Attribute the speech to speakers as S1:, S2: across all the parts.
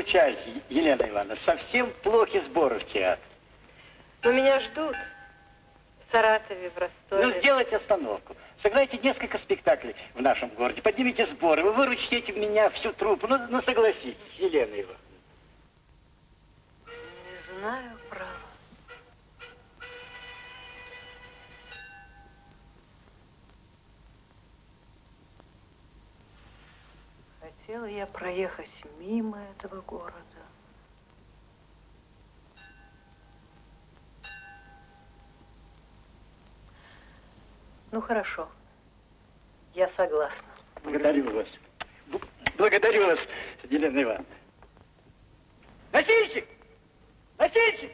S1: выручайте, Елена Ивановна. Совсем плохи сборы в театр.
S2: Но меня ждут. В Саратове, в Ростове.
S1: Ну, сделайте остановку. Сыграйте несколько спектаклей в нашем городе. Поднимите сборы. Вы выручите меня всю труппу. Ну, ну согласитесь, Елена Ивановна.
S2: Ну, хорошо. Я согласна.
S1: Благодарю вас. Благодарю вас, Елена Ивановна. Носильщик! Носильщик!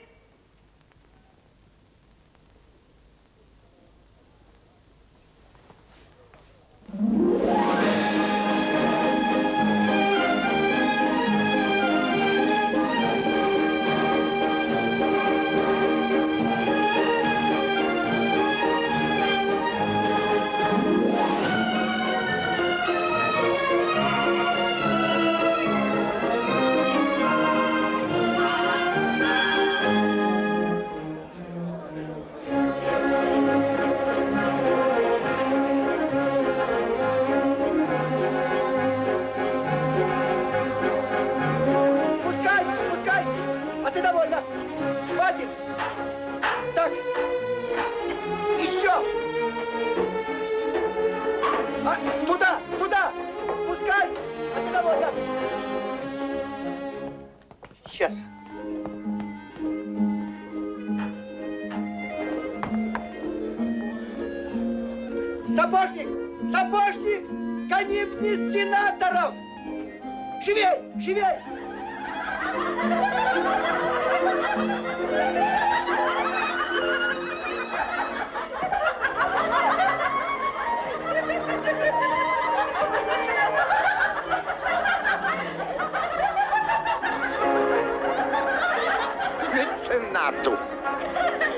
S3: Ты довольна? Хватит! Так, еще! А, туда, туда! Пускай! А ты довольна? Сейчас. Сапожник! Сапожник! Гони вниз сенаторов! Живей! Живей!
S4: Меценату,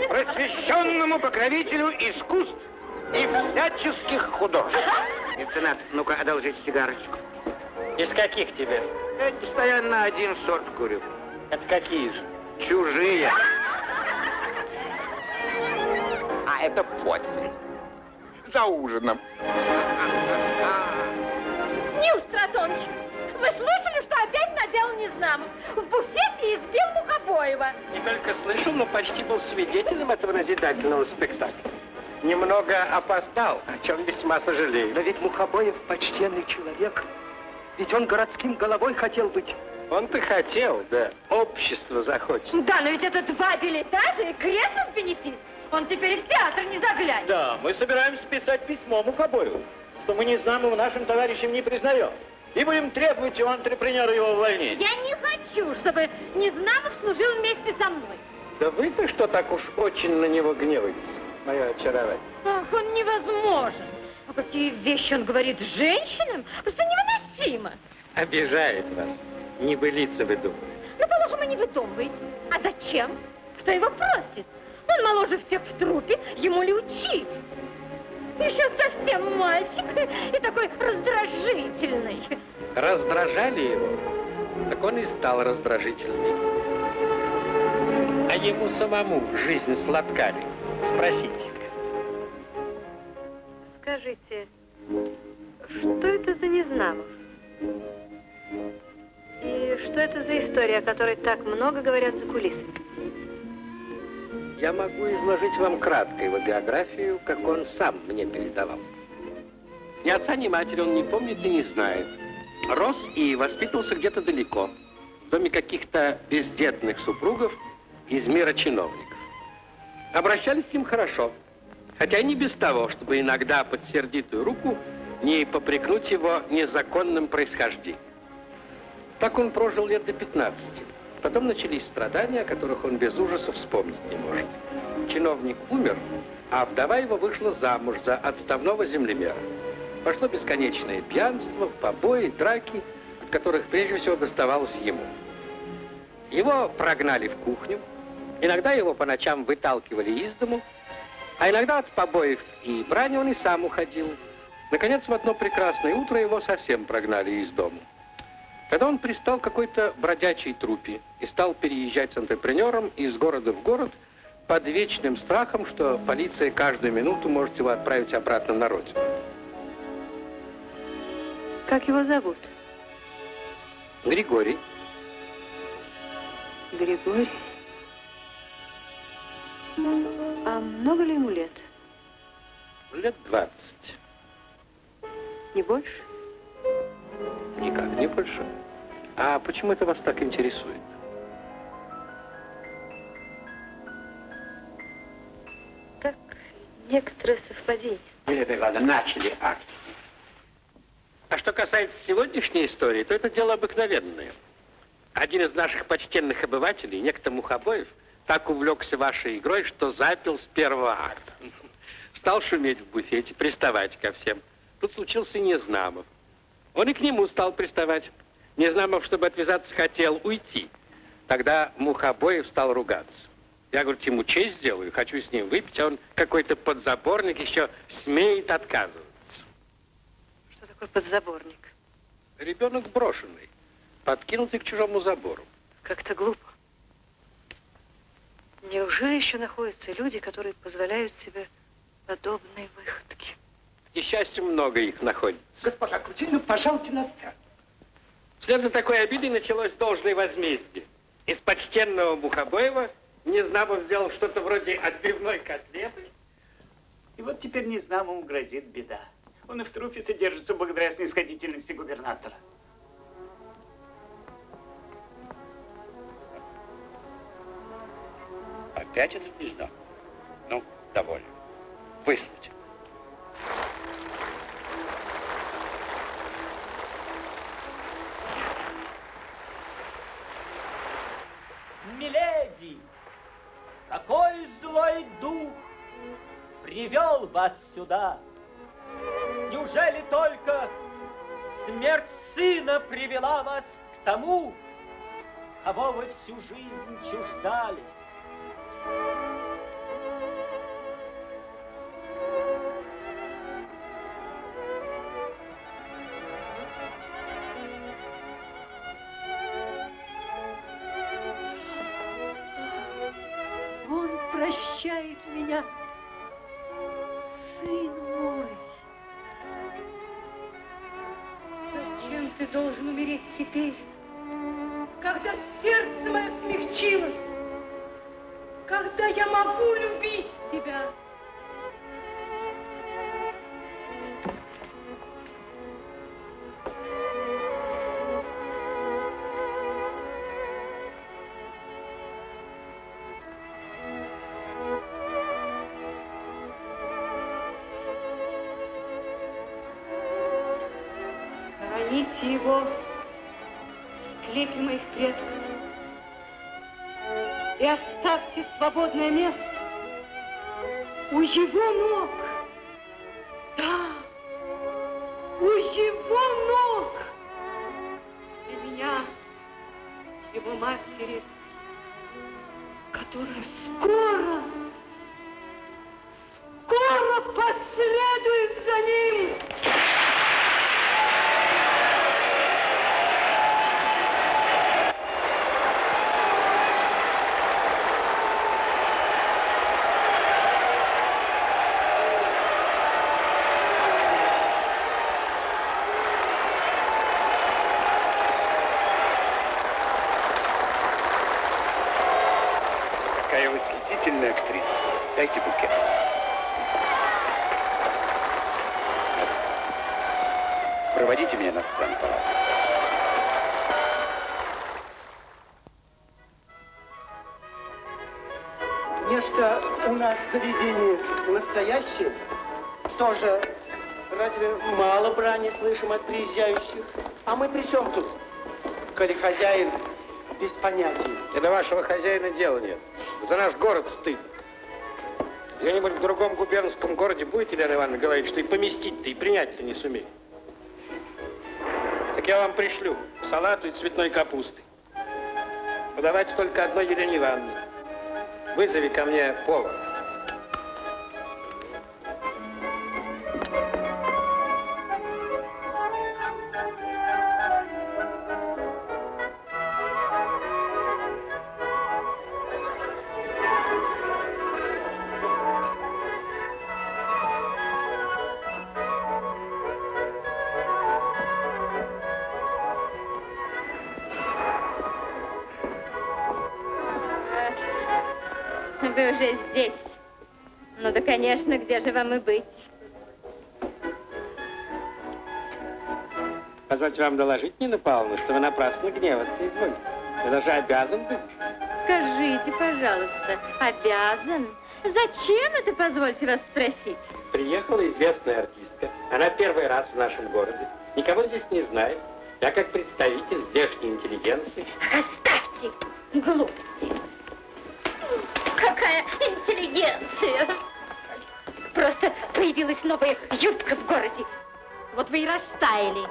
S4: просвещенному покровителю искусств и всяческих художеств. Меценат, ну-ка, одолжите сигарочку.
S1: Из каких тебе?
S4: Я постоянно один сорт курю.
S1: Это какие же?
S4: Чужие. А это после. За ужином.
S5: Нил Стратонович, вы слышали, что опять наделал Незнамов? В буфете избил Мухобоева.
S1: Не только слышал, но почти был свидетелем этого назидательного спектакля. Немного опоздал, о чем весьма сожалею. Но ведь Мухобоев почтенный человек. Ведь он городским головой хотел быть. Он-то хотел, да. Общество захочет.
S5: Да, но ведь это два билетажа и кресло в бенефис. Он теперь в театр не заглянет.
S6: Да, мы собираемся писать письмо Мухобоеву, что мы Незнамова нашим товарищем не признаем. И будем требовать у антрепренера его увольнения.
S5: Я не хочу, чтобы Незнамов служил вместе со мной.
S1: Да вы-то что так уж очень на него гневаетесь, мое очарование?
S5: Ах, он невозможен. А какие вещи он говорит женщинам? Просто невыносимо.
S1: Обижает вас. Небылица вы думаете.
S5: Ну, положим, и не выдумывает. А зачем? Кто его просит? Он моложе всех в трупе, ему ли учить? Еще совсем мальчик и такой раздражительный.
S1: Раздражали его, так он и стал раздражительный. А ему самому жизнь сладка ли? Спросите.
S2: Скажите, что это за Незнамов? И что это за история, о которой так много говорят за кулисами?
S1: Я могу изложить вам кратко его биографию, как он сам мне передавал. Ни отца, ни матери он не помнит и не знает. Рос и воспитывался где-то далеко, в доме каких-то бездетных супругов из мира чиновников. Обращались с ним хорошо, хотя и не без того, чтобы иногда под сердитую руку не попрекнуть его незаконным происхождением. Так он прожил лет до 15. Потом начались страдания, о которых он без ужаса вспомнить не может. Чиновник умер, а вдова его вышла замуж за отставного землемера. Пошло бесконечное пьянство, побои, драки, от которых прежде всего доставалось ему. Его прогнали в кухню, иногда его по ночам выталкивали из дому, а иногда от побоев и брани он и сам уходил. Наконец, в одно прекрасное утро его совсем прогнали из дому. Тогда он пристал к какой-то бродячей трупе и стал переезжать с антрепренером из города в город под вечным страхом, что полиция каждую минуту может его отправить обратно на родину.
S2: Как его зовут?
S1: Григорий.
S2: Григорий. А много ли ему лет?
S1: Лет 20.
S2: Не больше?
S1: Никак не больше. А почему это вас так интересует?
S2: Так, некоторое совпадение.
S4: Миледи Ивановна, начали акт.
S1: А что касается сегодняшней истории, то это дело обыкновенное. Один из наших почтенных обывателей, некто Мухобоев, так увлекся вашей игрой, что запил с первого акта. Стал шуметь в буфете, приставать ко всем. Тут случился Незнамов. Он и к нему стал приставать. Незнамов, чтобы отвязаться, хотел уйти. Тогда Мухобоев стал ругаться. Я, говорю, ему честь сделаю, хочу с ним выпить, а он какой-то подзаборник еще смеет отказываться.
S2: Что такое подзаборник?
S1: Ребенок брошенный, подкинутый к чужому забору.
S2: Как-то глупо. Неужели еще находятся люди, которые позволяют себе подобные выходки?
S1: К несчастью, много их находится.
S3: Госпожа Крутин, ну, пожалуйте на сцену.
S1: Вслед за такой обидой началось должное возмездие. Из почтенного Мухобоева Незнамов сделал что-то вроде отбивной котлеты.
S7: И вот теперь незнамому грозит беда. Он и в трупе-то держится благодаря снисходительности губернатора.
S4: Опять этот незнак? Ну, довольно. Выслать.
S8: Миледи, какой злой дух привел вас сюда? Неужели только смерть сына привела вас к тому, кого вы всю жизнь чуждались?
S5: Свободное место у его ног.
S3: Настоящее. Тоже разве мало брани слышим от приезжающих? А мы при чем тут? Коли хозяин без понятия.
S1: И до вашего хозяина дела нет. За наш город стыд. Где-нибудь в другом губернском городе будете, Елена Ивановна, говорить, что и поместить-то, и принять-то не сумеет. Так я вам пришлю салату и цветной капусты. Подавайте только одной Елене Ивановне. Вызови ко мне повара.
S5: Уже здесь. Ну да, конечно, где же вам и быть?
S1: Позвольте вам доложить, Нина Павловна, что вы напрасно гневаться изволите. Вы даже обязан быть.
S5: Скажите, пожалуйста, обязан? Зачем это, позвольте вас спросить?
S1: Приехала известная артистка. Она первый раз в нашем городе. Никого здесь не знает. Я как представитель здешней интеллигенции.
S5: Оставьте глупости. Какая интеллигенция! Просто появилась новая юбка в городе. Вот вы и растаяли.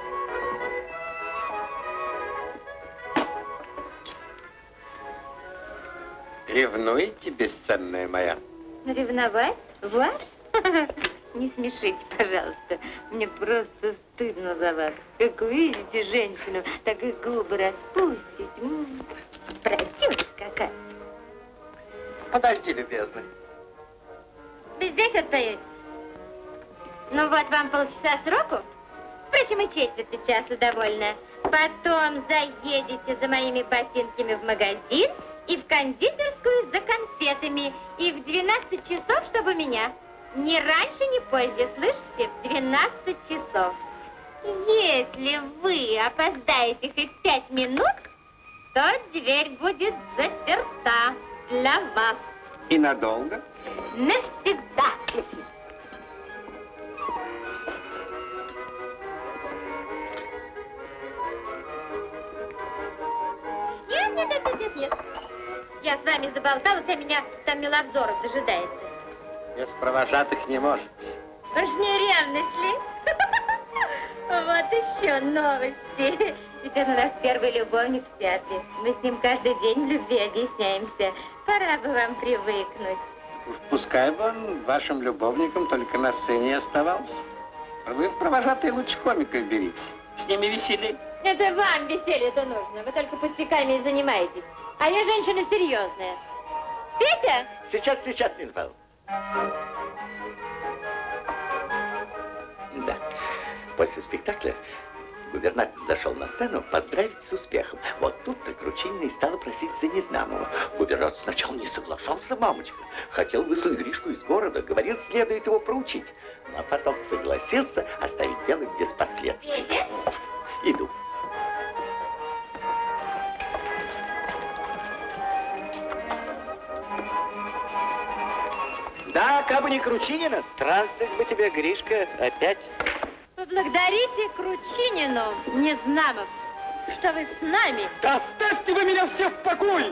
S1: Ревнуете, бесценная моя?
S5: Ревновать? Вас? Не смешите, пожалуйста. Мне просто стыдно за вас. Как увидите женщину, так и губы распустить. Какая.
S1: Подожди, любезный.
S5: Вы здесь остаетесь? Ну вот вам полчаса сроку. Впрочем, и четверти часа довольно. Потом заедете за моими ботинками в магазин и в кондитерскую за конфетами. И в 12 часов, чтобы меня. Ни раньше, ни позже, слышите? В 12 часов. Если вы опоздаете хоть пять минут, то дверь будет заперта для вас
S1: И надолго?
S5: навсегда. Нет, нет, нет, нет, нет. Я с вами заболталась, а меня там Миловзоров дожидается.
S1: Без провожатых не можете.
S5: Уж не ревность ли? Вот еще новости. Теперь у нас первый любовник в театре. Мы с ним каждый день в любви объясняемся. Пора бы вам привыкнуть.
S1: Уж пускай бы он вашим любовником только на сцене оставался. А Вы в провожатые лучше комиков берите. С ними веселей.
S5: Это вам веселье-то нужно. Вы только пустяками и занимаетесь. А я женщина серьезная. Петя?
S6: Сейчас, сейчас, Нина Павловна. Да. После спектакля губернатор зашел на сцену поздравить с успехом. Вот тут-то Кручинина и стала просить за Незнамова. Губернатор сначала не соглашался, мамочка. Хотел выслать Гришку из города, говорил, следует его проучить. Но потом согласился оставить дело без последствий. Иду.
S3: Да, кабы не Кручинина, странствовать бы тебе, Гришка, опять.
S5: Поблагодарите Кручинину, Незнамов, что вы с нами.
S3: Да оставьте вы меня все в покое!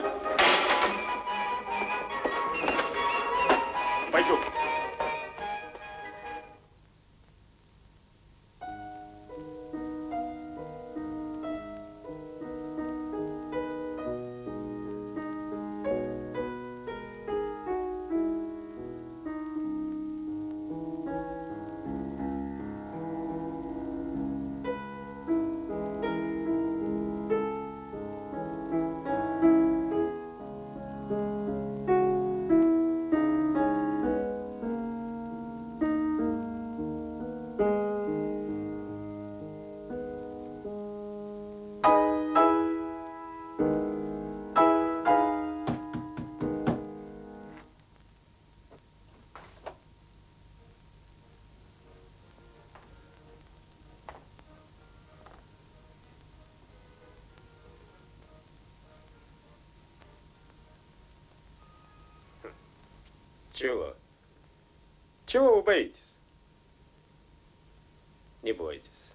S6: Пойдем.
S1: Чего? Чего вы боитесь? Не бойтесь.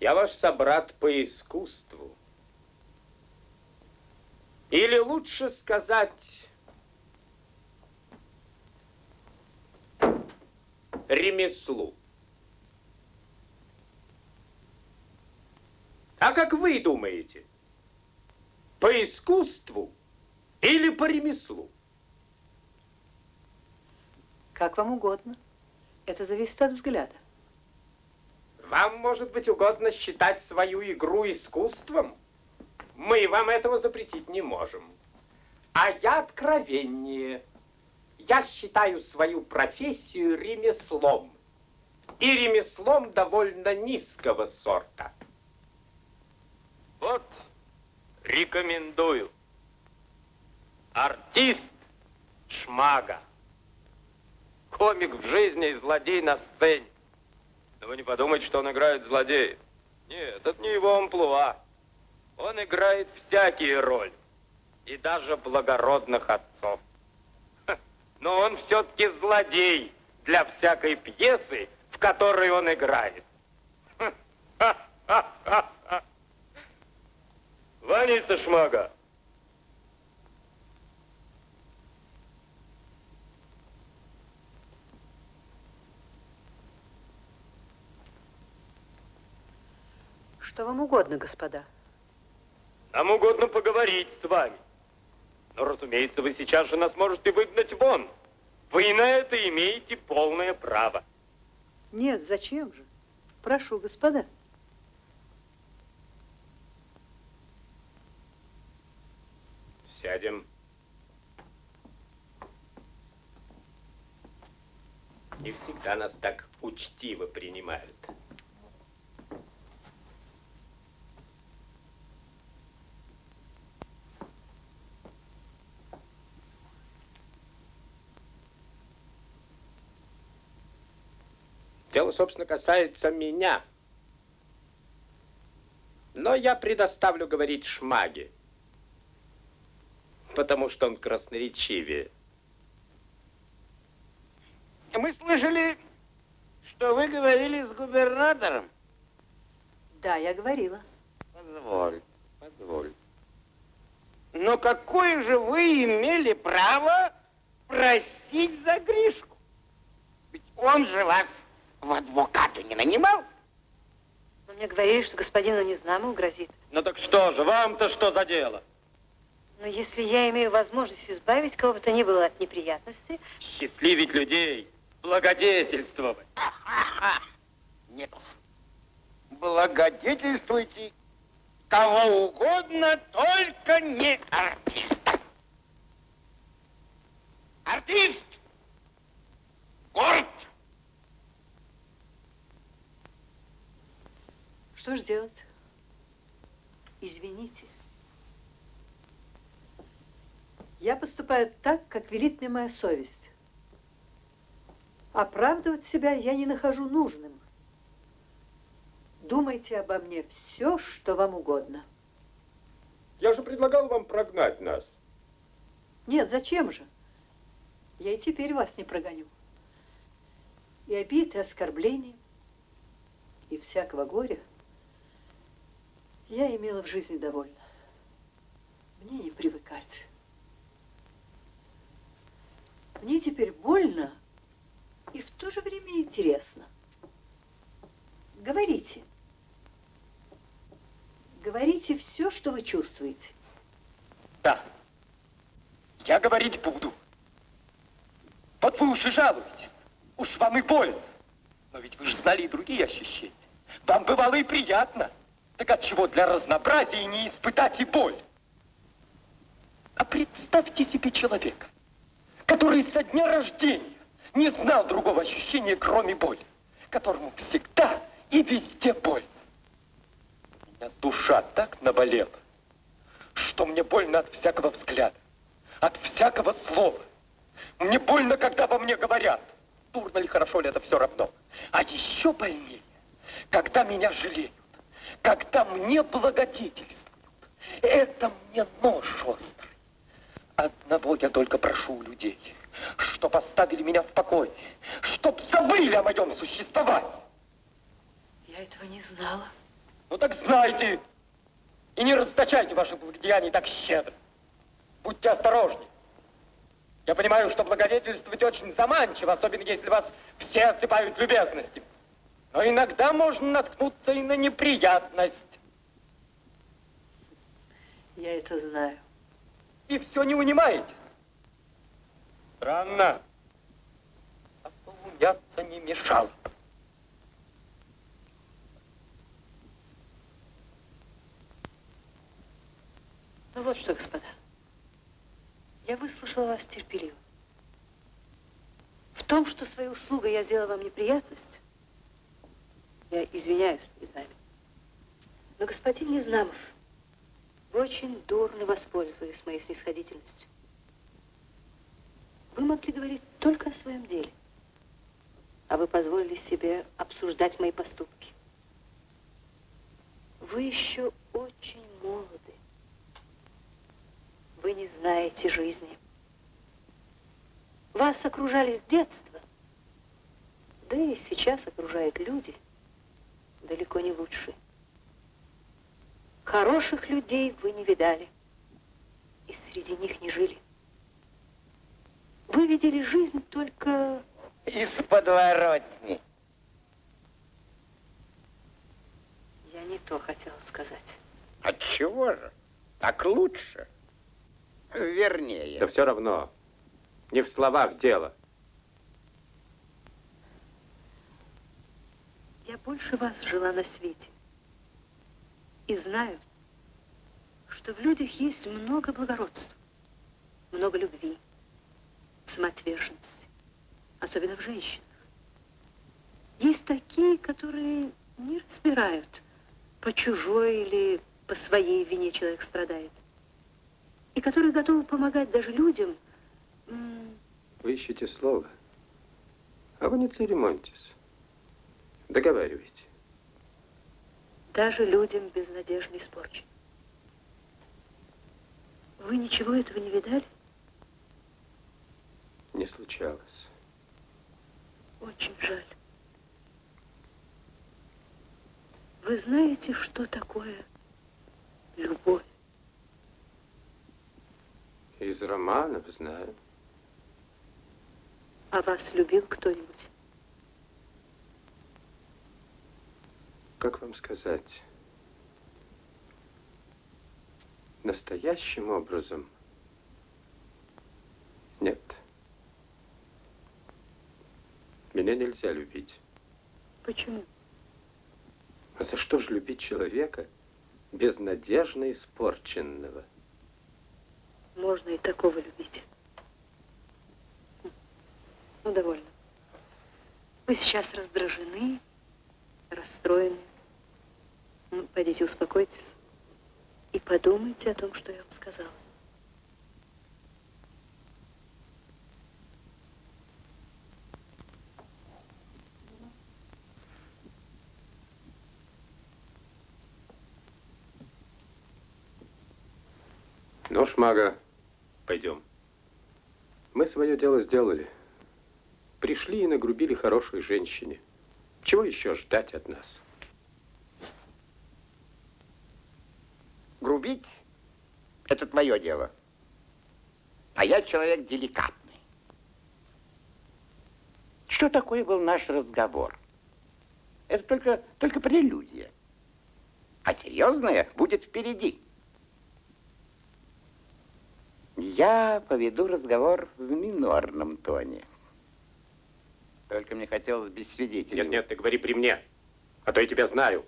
S1: Я ваш собрат по искусству. Или лучше сказать, ремеслу. А как вы думаете, по искусству или по ремеслу?
S2: Как вам угодно. Это зависит от взгляда.
S1: Вам, может быть, угодно считать свою игру искусством? Мы вам этого запретить не можем. А я откровеннее. Я считаю свою профессию ремеслом. И ремеслом довольно низкого сорта. Вот, рекомендую. Артист
S8: Шмага. Комик в жизни и злодей на сцене. Но вы не подумайте, что он играет злодея. Нет, это не его амплуа. Он играет всякие роли. И даже благородных отцов. Но он все-таки злодей для всякой пьесы, в которой он играет. Ваница Шмага.
S2: Что вам угодно, господа?
S8: Нам угодно поговорить с вами. Но, разумеется, вы сейчас же нас можете выгнать вон. Вы на это имеете полное право.
S2: Нет, зачем же? Прошу, господа.
S8: Сядем. Не всегда нас так учтиво принимают. Дело, собственно, касается меня. Но я предоставлю говорить Шмаге, потому что он красноречивее.
S4: Мы слышали, что вы говорили с губернатором.
S2: Да, я говорила.
S4: Позволь, позволь. Но какое же вы имели право просить за Гришку? Ведь он же вас в адвокаты не нанимал?
S2: Но мне говорили, что господину Незнамову грозит.
S8: Ну так что же, вам-то что за дело?
S2: Но если я имею возможность избавить кого бы то ни было от неприятностей...
S8: Счастливить людей, благодетельствовать.
S4: Нет. Благодетельствуйте кого угодно, только не артиста. Артист! Горд!
S2: Что ж делать? Извините. Я поступаю так, как велит мне моя совесть. Оправдывать себя я не нахожу нужным. Думайте обо мне все, что вам угодно.
S8: Я же предлагал вам прогнать нас.
S2: Нет, зачем же? Я и теперь вас не прогоню. И обид, и оскорблений, и всякого горя я имела в жизни довольно. Мне не привыкать. Мне теперь больно и в то же время интересно. Говорите. Говорите все, что вы чувствуете.
S8: Да. Я говорить буду. Вот вы уж и жалуетесь. Уж вам и больно. Но ведь вы же знали и другие ощущения. Вам бывало и приятно. Так от чего для разнообразия не испытать и боль? А представьте себе человека, который со дня рождения не знал другого ощущения, кроме боли, которому всегда и везде больно. У меня душа так наболела, что мне больно от всякого взгляда, от всякого слова. Мне больно, когда во мне говорят, дурно ли, хорошо ли, это все равно. А еще больнее, когда меня жалеют когда мне благодетельствуют. Это мне нож острый. Одного я только прошу у людей, чтоб оставили меня в покое, чтоб забыли о моем существовании.
S2: Я этого не знала.
S8: Ну так знайте. И не расточайте ваших благодеяний так щедро. Будьте осторожны. Я понимаю, что благодетельствовать очень заманчиво, особенно если вас все осыпают любезностями. Но иногда можно наткнуться и на неприятность.
S2: Я это знаю.
S8: И все не унимаетесь. Странно. А поумняться не мешало.
S2: Ну вот что, господа. Я выслушала вас терпеливо. В том, что своей услугой я сделала вам неприятность, я извиняюсь перед вами. Но, господин Незнамов, вы очень дурно воспользовались моей снисходительностью. Вы могли говорить только о своем деле. А вы позволили себе обсуждать мои поступки. Вы еще очень молоды. Вы не знаете жизни. Вас окружали с детства. Да и сейчас окружают люди далеко не лучшие. Хороших людей вы не видали. И среди них не жили. Вы видели жизнь только...
S4: Из подворотни.
S2: Я не то хотела сказать.
S4: От чего же? Так лучше. Вернее.
S9: Да все равно. Не в словах дело.
S2: Я больше вас жила на свете. И знаю, что в людях есть много благородства, много любви, самоотверженности, особенно в женщинах. Есть такие, которые не разбирают, по чужой или по своей вине человек страдает, и которые готовы помогать даже людям.
S9: Вы ищете слово, а вы не церемоньтесь. Договаривайте.
S2: Даже людям безнадежно испорчен. Вы ничего этого не видали?
S9: Не случалось.
S2: Очень жаль. Вы знаете, что такое любовь?
S9: Из романов знаю.
S2: А вас любил кто-нибудь?
S9: Как вам сказать? Настоящим образом нет. Меня нельзя любить.
S2: Почему?
S9: А за что же любить человека безнадежно испорченного?
S2: Можно и такого любить. Ну, довольно. Вы сейчас раздражены, расстроены. Ну, пойдите, успокойтесь и подумайте о том, что я вам сказала.
S9: Ну, Шмага, пойдем. Мы свое дело сделали. Пришли и нагрубили хорошей женщине. Чего еще ждать от нас?
S4: Грубить – это твое дело. А я человек деликатный. Что такое был наш разговор? Это только, только прелюдия. А серьезное будет впереди. Я поведу разговор в минорном тоне. Только мне хотелось без свидетелей.
S9: Нет, нет, ты говори при мне, а то я тебя знаю.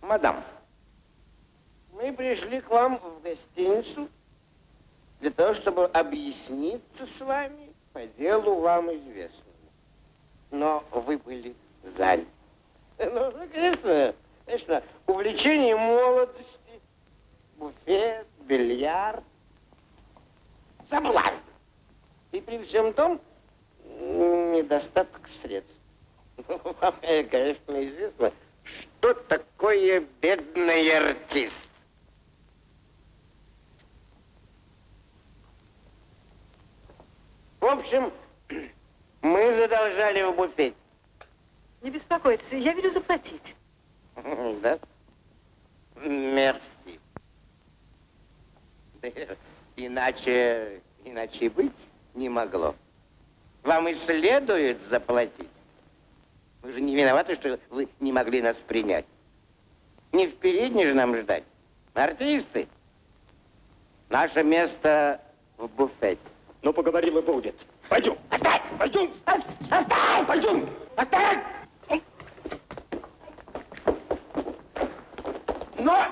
S4: Мадам, мы пришли к вам в гостиницу для того, чтобы объясниться с вами по делу вам известному. Но вы были заняты. Ну, конечно, конечно, увлечение молодости, буфет, бильярд, соблазн. И при всем том недостаток средств. Вам, конечно, известно, что такое бедный артист. В общем, мы задолжали в буфете.
S2: Не беспокойтесь, я велю заплатить.
S4: Да? Мерси. Иначе, иначе быть не могло. Вам и следует заплатить. Вы же не виноваты, что вы не могли нас принять. Не в передней же нам ждать. Артисты. Наше место в буфете.
S9: Ну, поговорим и будет. Пойдем.
S4: Оставь!
S9: Пойдем.
S4: Оставь!
S9: Пойдем.
S4: Оставь! Но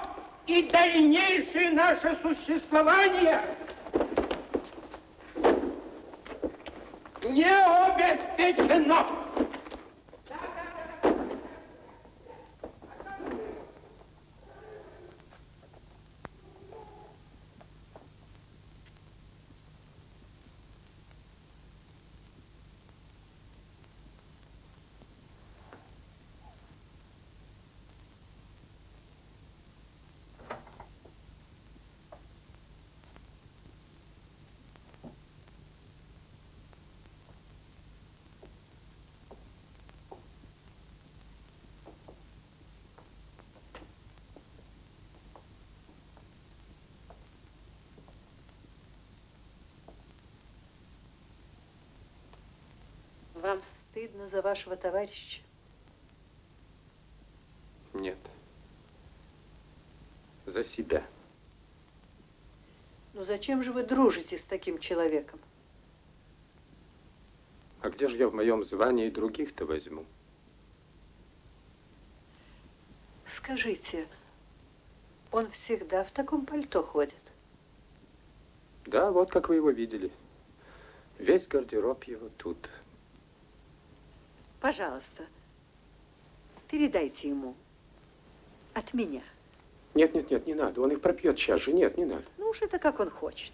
S4: и дальнейшее наше существование не обеспечено.
S2: Вам стыдно за вашего товарища?
S9: Нет. За себя.
S2: Ну зачем же вы дружите с таким человеком?
S9: А где же я в моем звании других-то возьму?
S2: Скажите, он всегда в таком пальто ходит?
S9: Да, вот как вы его видели. Весь гардероб его тут.
S2: Пожалуйста, передайте ему от меня.
S9: Нет, нет, нет, не надо. Он их пропьет сейчас же. Нет, не надо.
S2: Ну уж это как он хочет.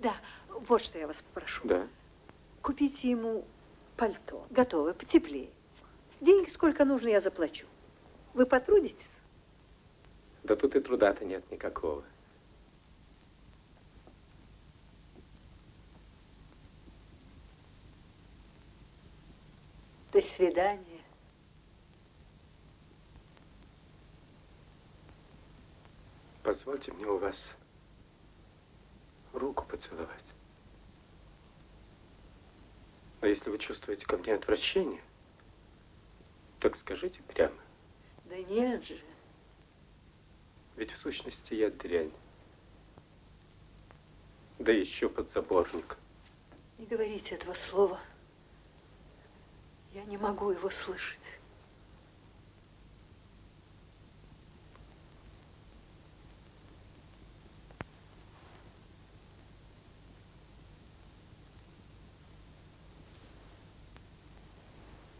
S2: Да, вот что я вас попрошу.
S9: Да.
S2: Купите ему пальто, готовое, потеплее. Деньги сколько нужно, я заплачу. Вы потрудитесь?
S9: Да тут и труда-то нет никакого.
S2: До свидания.
S9: Позвольте мне у вас руку поцеловать. Но если вы чувствуете ко мне отвращение, так скажите прямо.
S2: Да нет же.
S9: Ведь в сущности я дрянь. Да еще подзаборник.
S2: Не говорите этого слова. Не могу его слышать.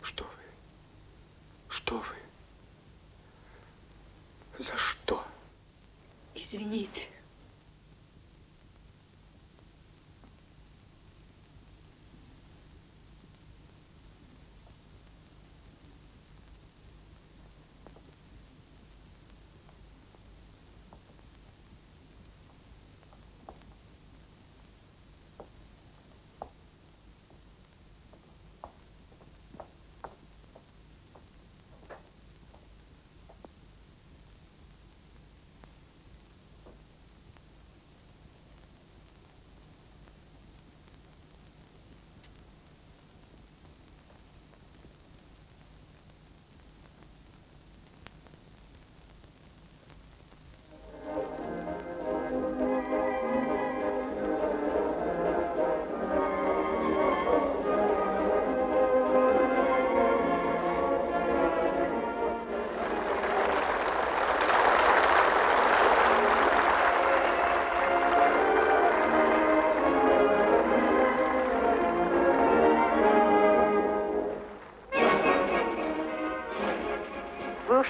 S9: Что вы? Что вы? За что?
S2: Извините.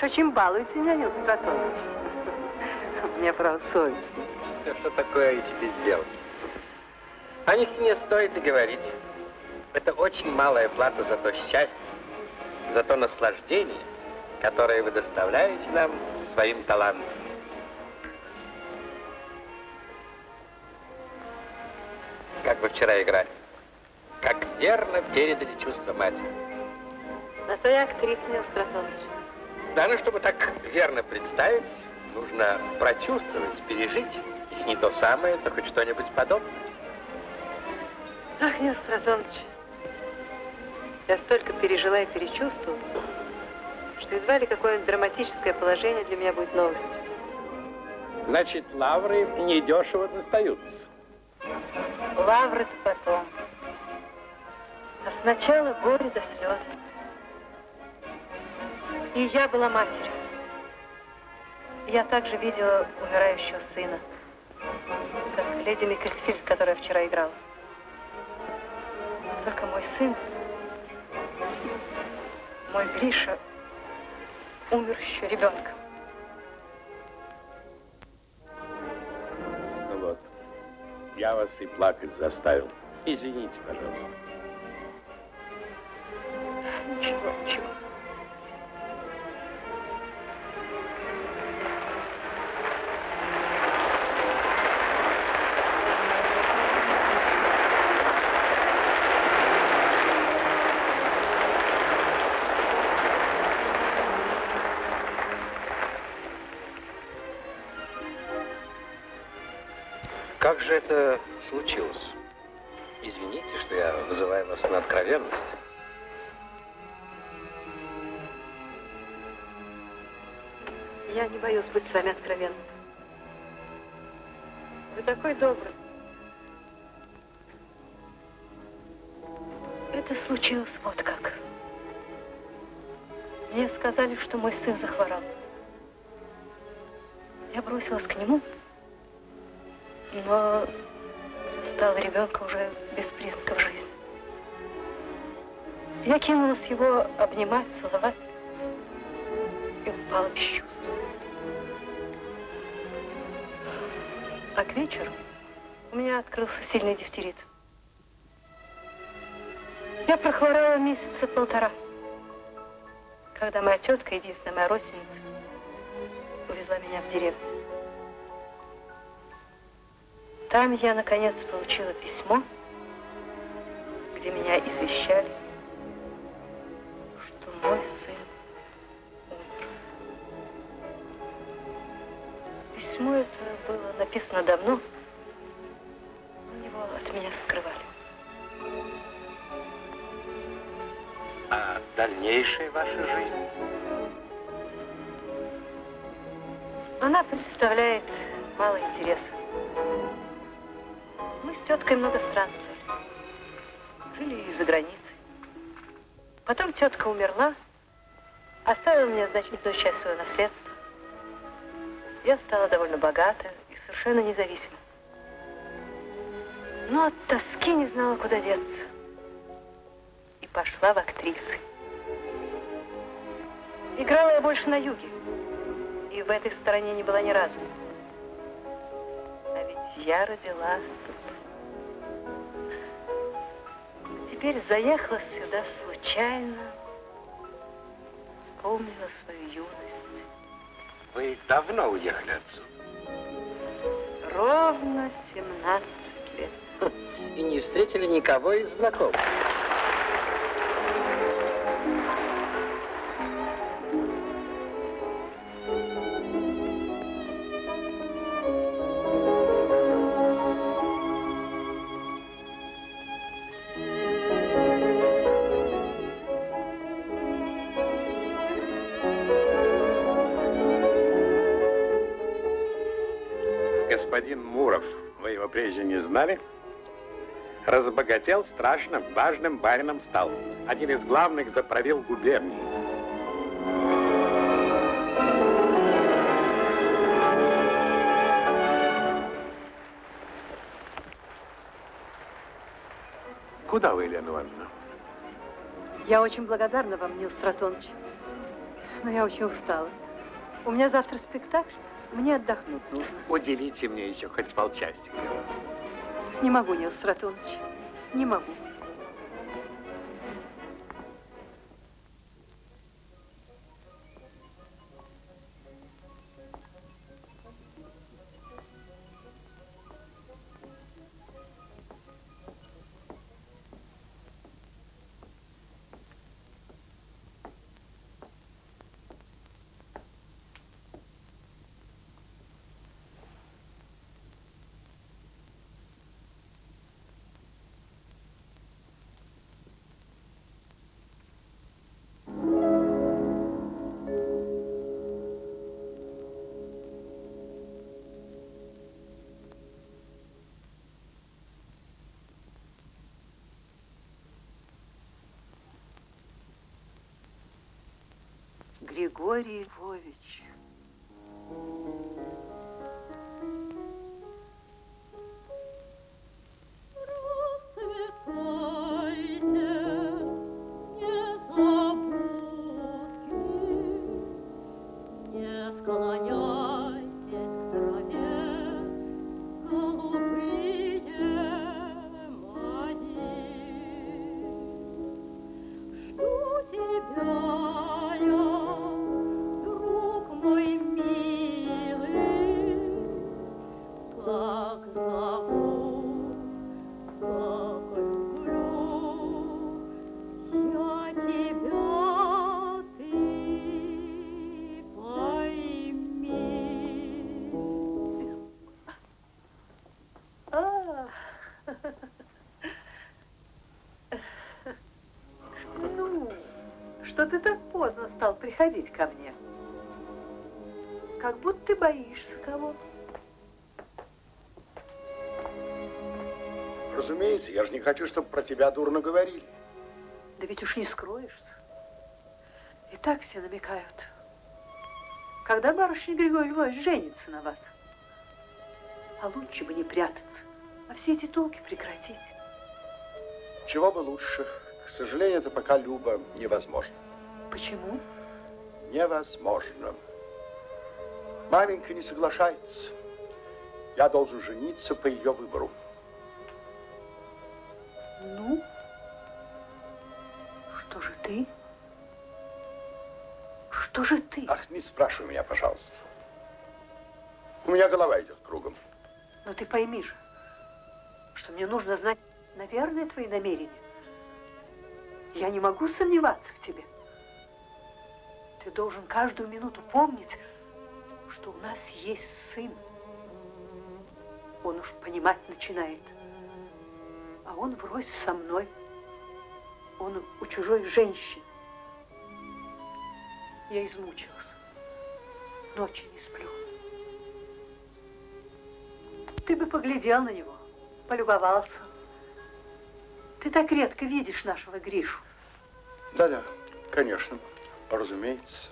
S2: Уж очень балуете меня, Нил Стратонович. Мне, правда, совестно.
S1: Что такое я тебе сделал? О них не стоит и говорить. Это очень малая плата за то счастье, за то наслаждение, которое вы доставляете нам своим талантом. Как вы вчера играли. Как верно передали чувства матери.
S2: На то я актриса, Нил Стратонович.
S1: Да, ну, чтобы так верно представить, нужно прочувствовать, пережить. Если не то самое, то хоть что-нибудь подобное.
S2: Ах, Нил Стратонович, я столько пережила и перечувствовала, что едва ли какое-нибудь драматическое положение для меня будет новостью.
S1: Значит, лавры недешево достаются.
S2: Лавры-то потом. А сначала горе до слез. И я была матерью. Я также видела умирающего сына, как леди Микерсфильд, которая вчера играла. Только мой сын, мой Гриша, умер еще ребенком.
S1: Ну вот, я вас и плакать заставил. Извините, пожалуйста.
S2: Ничего, ничего.
S1: Случилось
S2: вот как. Мне сказали, что мой сын захворал. Я бросилась к нему, но застала ребенка уже без признаков жизни. Я кинулась его обнимать, целовать и упала без чувств. А к вечеру у меня открылся сильный дифтерит. Прохворала месяца полтора, когда моя тетка, единственная моя родственница, увезла меня в деревню. Там я, наконец, получила письмо, где меня извещали, теткой много странствовали. Жили и за границей. Потом тетка умерла, оставила мне значительную часть своего наследства. Я стала довольно богата и совершенно независима. Но от тоски не знала, куда деться. И пошла в актрисы. Играла я больше на юге. И в этой стороне не была ни разу. А ведь я родилась тут. Теперь заехала сюда случайно, вспомнила свою юность.
S1: Вы давно уехали отсюда?
S2: Ровно 17 лет.
S1: И не встретили никого из знакомых?
S10: Господин Муров, вы его прежде не знали? Разбогател страшно, важным барином стал. Один из главных заправил губернии. Куда вы, Елена Ивановна?
S2: Я очень благодарна вам, Нил Стратонович. Но я очень устала. У меня завтра спектакль. Мне отдохнуть нужно.
S10: Уделите мне еще хоть полчасика.
S2: Не могу, Нил Стратонович. Не могу. Григорий Львович. Приходить ко мне? Как будто ты боишься кого.
S10: Разумеется, я же не хочу, чтобы про тебя дурно говорили.
S2: Да ведь уж не скроешься. И так все намекают. Когда барышня Григорий Львович женится на вас? А лучше бы не прятаться, а все эти толки прекратить.
S10: Чего бы лучше. К сожалению, это пока, Люба, невозможно.
S2: Почему?
S10: Невозможно. Маменька не соглашается. Я должен жениться по ее выбору.
S2: Ну, что же ты? Что же ты?
S10: Ах, не спрашивай меня, пожалуйста. У меня голова идет кругом.
S2: Но ты пойми же, что мне нужно знать, наверное, твои намерения. Я не могу сомневаться в тебе. Ты должен каждую минуту помнить, что у нас есть сын. Он уж понимать начинает. А он врозь со мной. Он у чужой женщины. Я измучилась. Ночи не сплю. Ты бы поглядел на него, полюбовался. Ты так редко видишь нашего Гришу.
S10: Да-да, конечно, разумеется.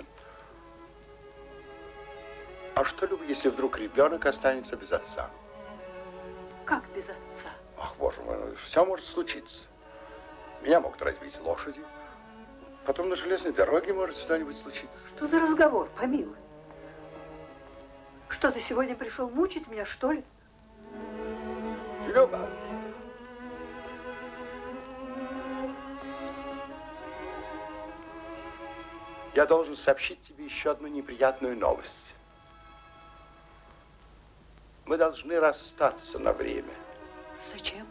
S10: А что, Люба, если вдруг ребенок останется без отца?
S2: Как без отца?
S10: Ах, боже мой, все может случиться. Меня могут разбить лошади. Потом на железной дороге может что-нибудь случиться.
S2: Что за разговор, помилуй? Что, ты сегодня пришел мучить меня, что ли?
S10: Люба! Я должен сообщить тебе еще одну неприятную новость. Мы должны расстаться на время.
S2: Зачем?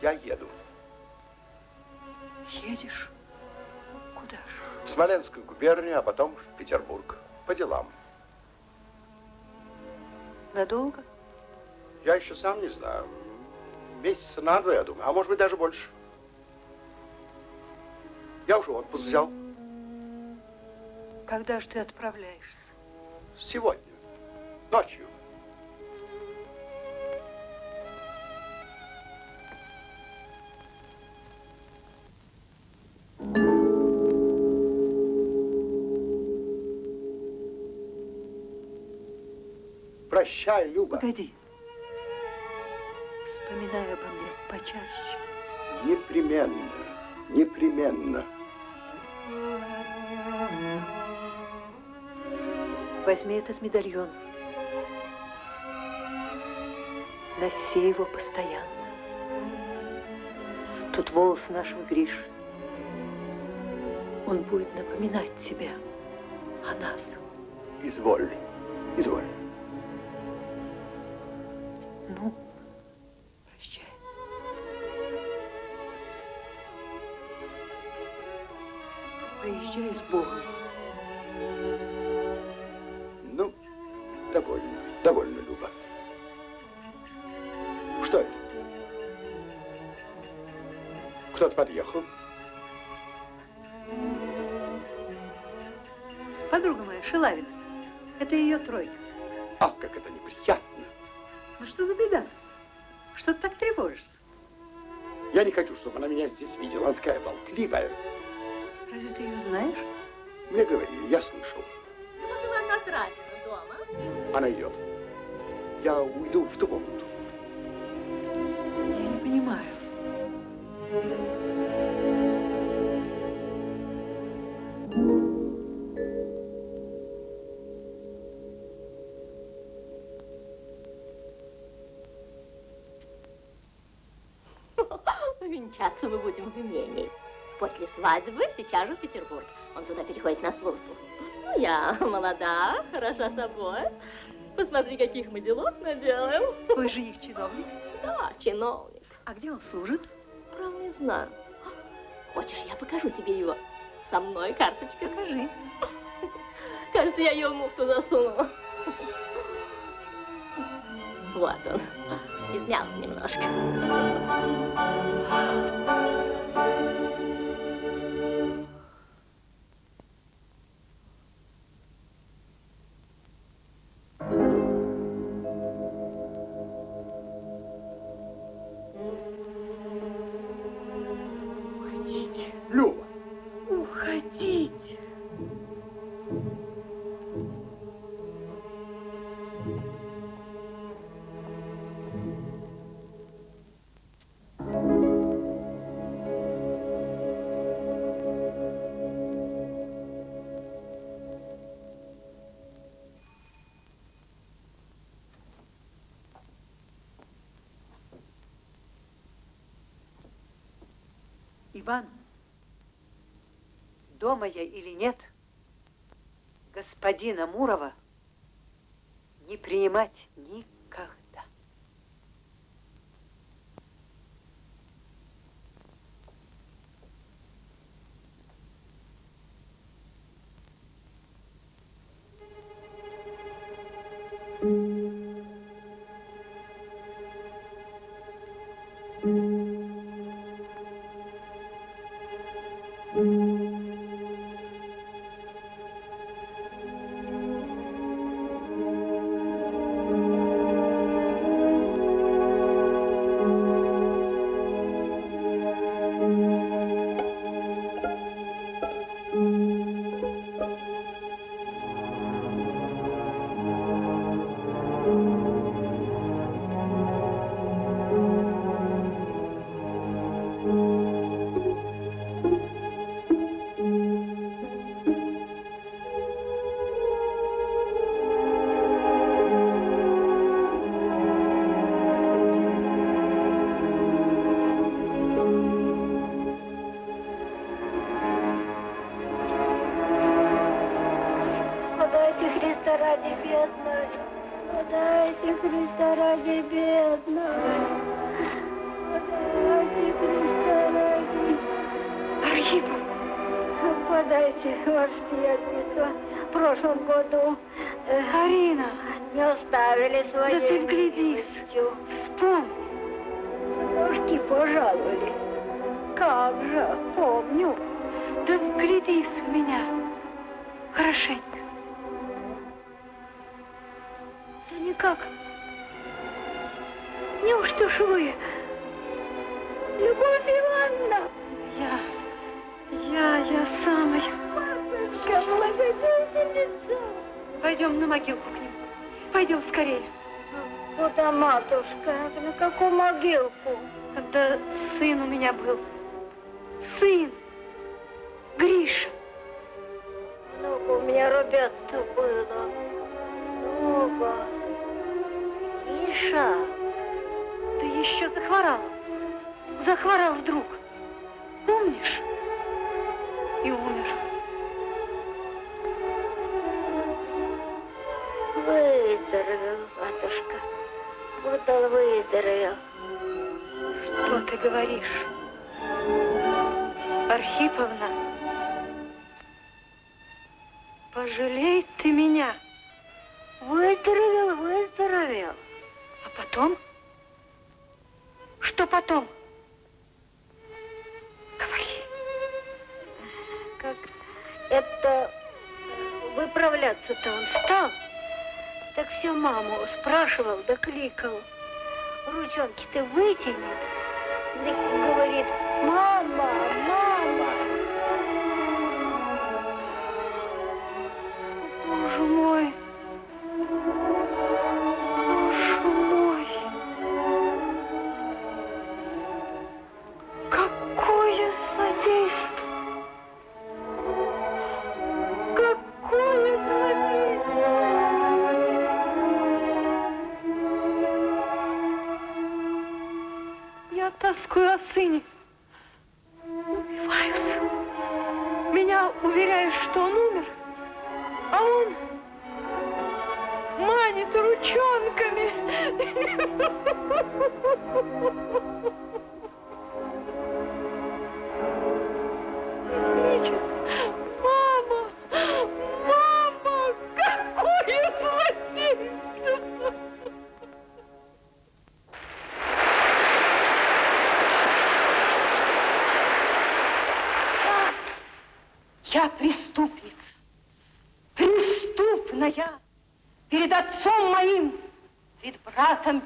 S10: Я еду.
S2: Едешь? Куда же?
S10: В Смоленскую губернию, а потом в Петербург. По делам.
S2: Надолго?
S10: Я еще сам не знаю. Месяца на два, я думаю, а может быть даже больше. Я уже отпуск взял.
S2: Когда же ты отправляешься?
S10: Сегодня. Ночью. Прощай, Люба.
S2: Погоди. Вспоминай обо мне почаще.
S10: Непременно, непременно.
S2: Возьми этот медальон. Носи его постоянно. Тут волосы нашего Гриши. Он будет напоминать тебе о нас.
S10: Изволь, изволь.
S11: Венчаться мы будем в имении. После свадьбы сейчас же в Петербург. Он туда переходит на службу. Ну, я молода, хороша собой. Посмотри, каких мы делов наделаем.
S2: Твой жених чиновник?
S11: Да, чиновник.
S2: А где он служит?
S11: Правда, не знаю. Хочешь, я покажу тебе его? Со мной карточка.
S2: Покажи.
S11: Кажется, я ее в муфту засунула. Вот он. Измялся немножко.
S2: Иван, дома я или нет, господина Мурова не принимать
S12: никак. это выправляться-то он стал, так все маму спрашивал, да кликал. Ручонки ты вытянет, да говорит, мама, мама.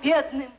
S2: бедным.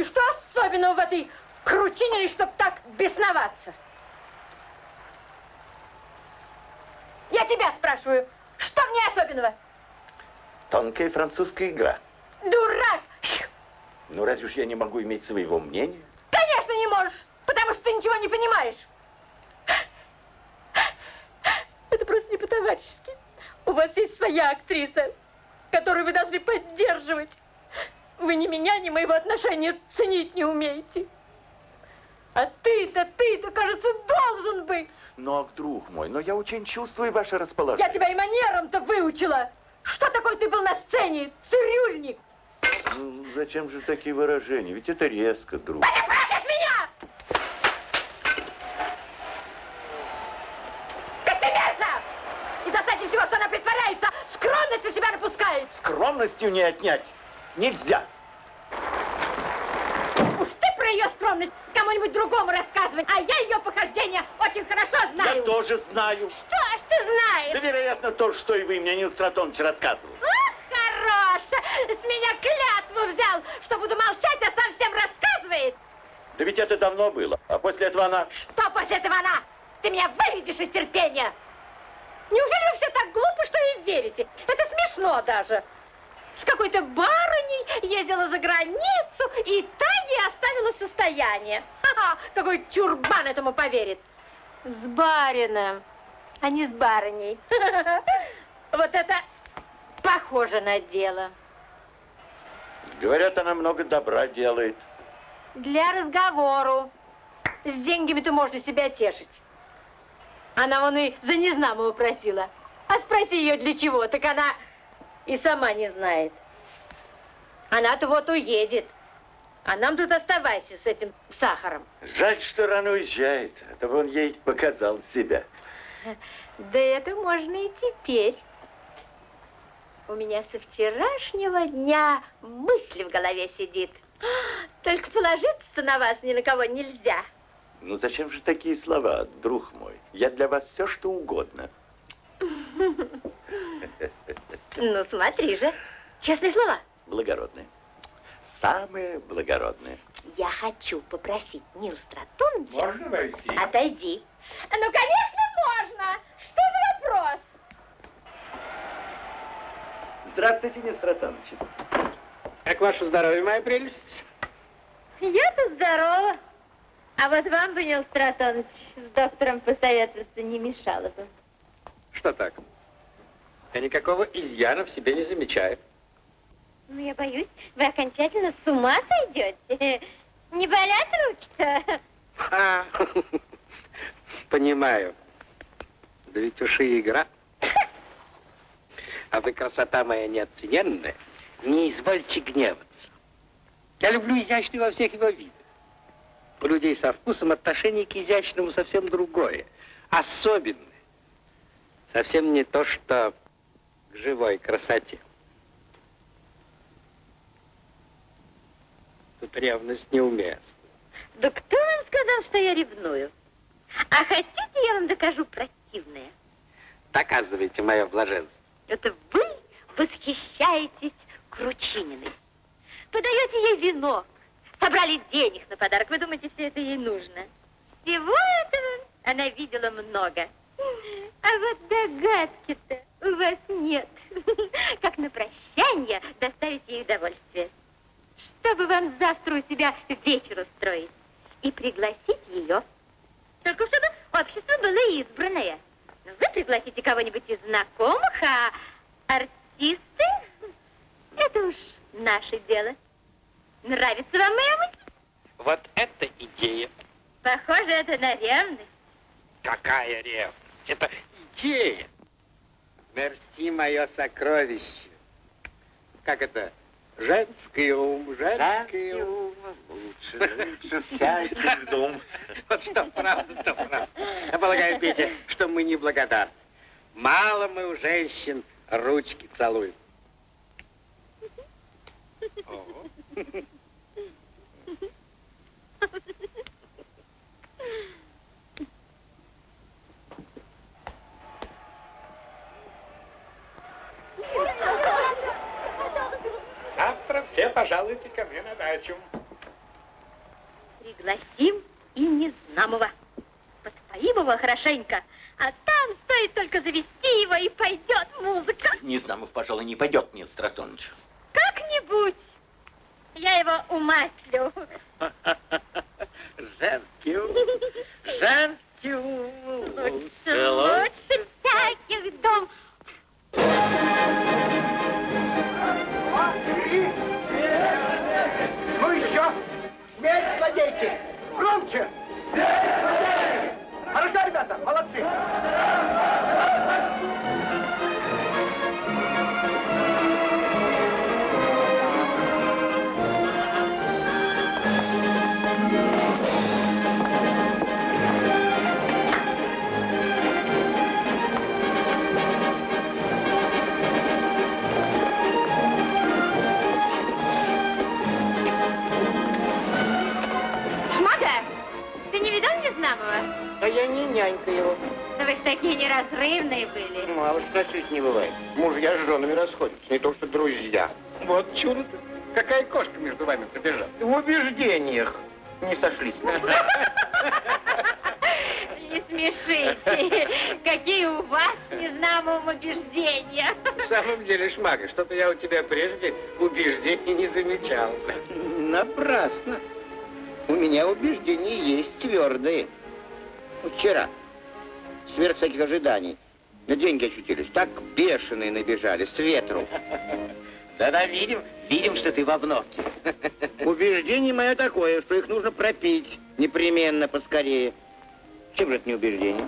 S5: И что особенного в этой крутине, чтобы так бесноваться? Я тебя спрашиваю, что в ней особенного?
S6: Тонкая французская игра.
S5: Дурак!
S6: Ну разве ж я не могу иметь своего мнения?
S5: Конечно, не можешь, потому что ты ничего не понимаешь. Это просто не по-товарищески. У вас есть своя актриса, которую вы должны поддерживать. Вы ни меня, ни моего отношения ценить не умеете. А ты-то, ты-то, кажется, должен быть.
S6: Но, друг мой, но я очень чувствую ваше расположение.
S5: Я тебя и манерам-то выучила. Что такое ты был на сцене, цирюльник?
S6: Ну, зачем же такие выражения? Ведь это резко, друг.
S5: Это прочь от меня! Костемерза! И достаточно всего, что она притворяется, скромность на себя напускает.
S6: Скромностью не отнять. Нельзя.
S5: Уж ты про ее скромность кому-нибудь другому рассказывай, а я ее похождения очень хорошо знаю.
S6: Я тоже знаю.
S5: Что ж ты знаешь?
S6: Да, вероятно, то, что и вы мне, Нил Стратонович, рассказывал.
S5: Ах, хорош! С меня клятву взял, что буду молчать, а сам всем рассказывает.
S6: Да ведь это давно было. А после этого она...
S5: Что после этого она? Ты меня выведешь из терпения. Неужели вы все так глупы, что и верите? Это смешно даже. С какой-то барыней ездила за границу, и та ей оставила состояние. Ха-ха, какой чурбан этому поверит. С барином, а не с барыней. Вот это похоже на дело.
S6: Говорят, она много добра делает.
S5: Для разговору. С деньгами-то можно себя тешить. Она вон и за незнамого просила. А спроси ее для чего, так она и сама не знает. Она-то вот уедет. А нам тут оставайся с этим сахаром.
S6: Жаль, что рано уезжает, а то он ей показал себя.
S5: Да это можно и теперь. У меня со вчерашнего дня мысль в голове сидит. Только положиться на вас ни на кого нельзя.
S6: Ну зачем же такие слова, друг мой? Я для вас все, что угодно.
S5: Ну, смотри же. Честные слова.
S6: Благородные. Самые благородные.
S5: Я хочу попросить Нил Стратоновича...
S10: Можно войти?
S5: Отойди. Ну, конечно, можно. Что за вопрос?
S6: Здравствуйте, Нил Стратонович.
S1: Как ваше здоровье, моя прелесть?
S5: Я-то здорова. А вот вам бы, Нил Стратонович, с доктором посоветоваться не мешало бы.
S1: Что так? Я никакого изъяна в себе не замечаю.
S5: Ну, я боюсь, вы окончательно с ума сойдете. Не болят руки-то?
S1: А, понимаю. Да ведь уж и игра. А вы, красота моя неоцененная, не извольте гневаться. Я люблю изящный во всех его видах. У людей со вкусом отношение к изящному совсем другое, особенное. Совсем не то, что к живой красоте. Тут ревность неуместна.
S5: Да кто вам сказал, что я ревную? А хотите, я вам докажу противное?
S1: Доказывайте мое блаженство.
S5: Это вы восхищаетесь Кручининой. Подаете ей венок, собрали денег на подарок. Вы думаете, все это ей нужно? Всего этого она видела много. А вот догадки-то вас нет. Как на прощание доставить ей удовольствие. Чтобы вам завтра у себя вечер устроить и пригласить ее. Только чтобы общество было избранное. Ну, Вы пригласите кого-нибудь из знакомых, а артисты — это уж наше дело. Нравится вам моя мысль?
S1: Вот это идея.
S5: Похоже, это на ревность.
S1: Какая ревность? Это идея. Мерси, мое сокровище. Как это? Женский ум, женский ум.
S6: Лучше, лучше всякий дом.
S1: Вот что правда, то правда. Я полагаю, Петя, что мы не благодарны. Мало мы у женщин ручки целуем. Ого.
S7: пожалуйте ко мне на дачу.
S5: Пригласим и Незнамова. Подпоим его хорошенько, а там стоит только завести его, и пойдет музыка.
S6: Незнамов, пожалуй, не пойдет, нет, Стратоныч.
S5: Как-нибудь. Я его умаслю.
S4: Женский ум, женский ум.
S5: Лучше, лучше всяких дом.
S3: Ну еще! Смерть злодейки! Громче! Смерть злодейки! Хорошо, ребята, молодцы!
S5: Такие неразрывные были.
S4: Ну, а уж на свете не бывает. Мужья с женами расходятся, не то что друзья.
S10: Вот чудо-то. Какая кошка между вами пробежала?
S4: В убеждениях не сошлись.
S5: Не смешите. Какие у вас с Незнамовым убеждения.
S10: В самом деле, Шмага, что-то я у тебя прежде убеждений не замечал.
S4: Напрасно. У меня убеждения есть твердые. Вчера, сверх всяких ожиданий, на деньги очутились. Так бешеные набежали, с ветру.
S6: Да-да, видим, видим, что ты в обновке.
S4: Убеждение мое такое, что их нужно пропить непременно поскорее. Чем же это не убеждение?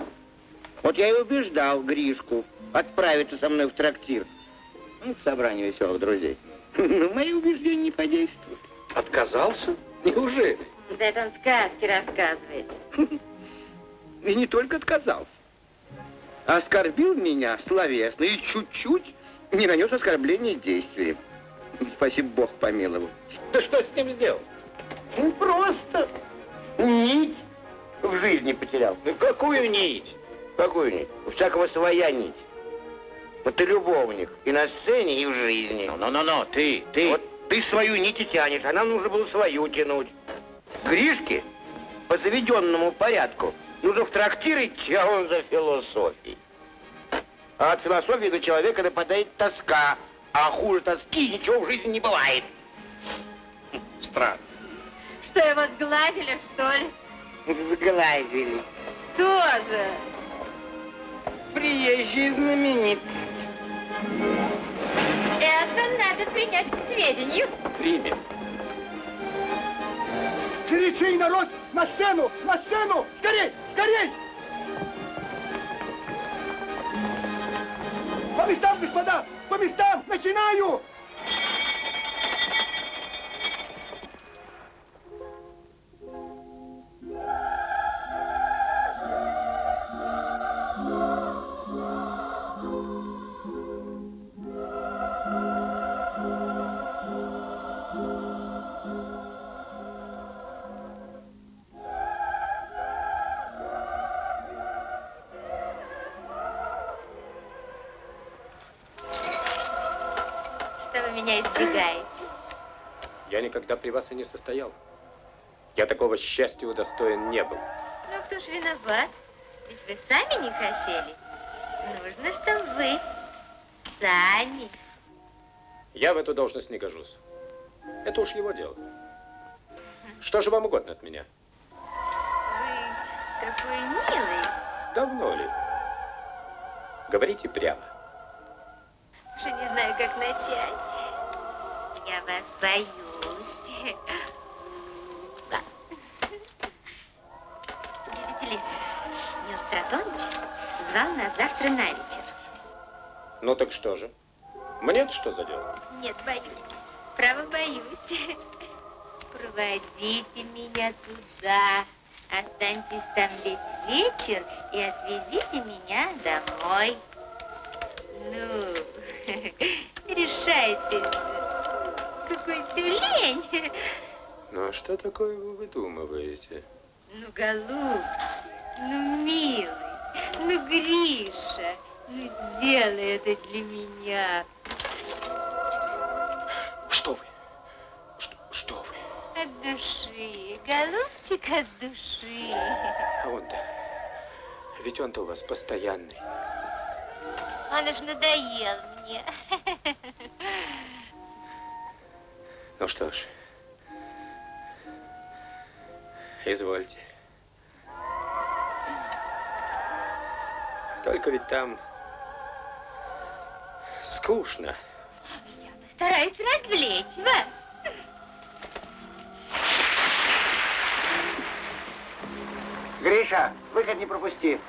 S4: Вот я и убеждал Гришку отправиться со мной в трактир. Ну, к собранию веселых друзей. Но мои убеждения не подействуют.
S10: Отказался? Неужели?
S5: Да это он сказки рассказывает.
S4: И не только отказался. Оскорбил меня словесно и чуть-чуть не нанес оскорбление действием. Спасибо, Бог помиловал.
S10: Да что с ним сделал?
S4: Ну, просто нить в жизни потерял.
S10: Ну, какую нить?
S4: Какую нить? У всякого своя нить. Вот ты любовник и на сцене, и в жизни.
S6: Ну-ну-ну, ты, ты.
S4: Вот ты свою нить и тянешь, а нам нужно было свою тянуть. Гришке по заведенному порядку нужно в трактир идти, а он за философией. А от философии на человека нападает тоска, а хуже тоски ничего в жизни не бывает.
S10: Странно.
S5: Что, его сгладили, что ли?
S4: Сглазили.
S5: Тоже.
S4: Приезжий знаменит.
S5: Это надо принять к сведению.
S10: Примем.
S3: Горячей народ! На сцену! На сцену! Скорей! Скорей! По местам, господа! По местам! Начинаю!
S5: Что меня избегаете?
S9: Я никогда при вас и не состоял. Я такого счастья удостоен не был.
S5: Ну, кто ж виноват? Ведь вы сами не хотели. Нужно, чтобы вы сами.
S9: Я в эту должность не гожусь. Это уж его дело. Что же вам угодно от меня?
S5: Вы такой милый.
S9: Давно ли? Говорите прямо.
S5: Уже не знаю, как начать. Я вас боюсь. Да. Видите ли, Нил Стратонович звал нас завтра на вечер.
S9: Ну так что же? Мне-то что за дело?
S5: Нет, боюсь. Право боюсь. Проводите меня туда. Останьтесь там весь вечер и отвезите меня домой. Ну, решайтесь же. Какой тюлень.
S9: Ну, а что такое вы выдумываете?
S5: Ну, голубчик, ну, милый, ну, Гриша, ну, сделай это для меня.
S9: Что вы?
S5: От души, голубчик от души.
S9: А он-то, ведь он-то у вас постоянный.
S5: Он уж надоел мне.
S9: Ну что ж, извольте. Только ведь там скучно.
S5: Стараюсь развлечь вас.
S3: Гриша, выход не пропусти.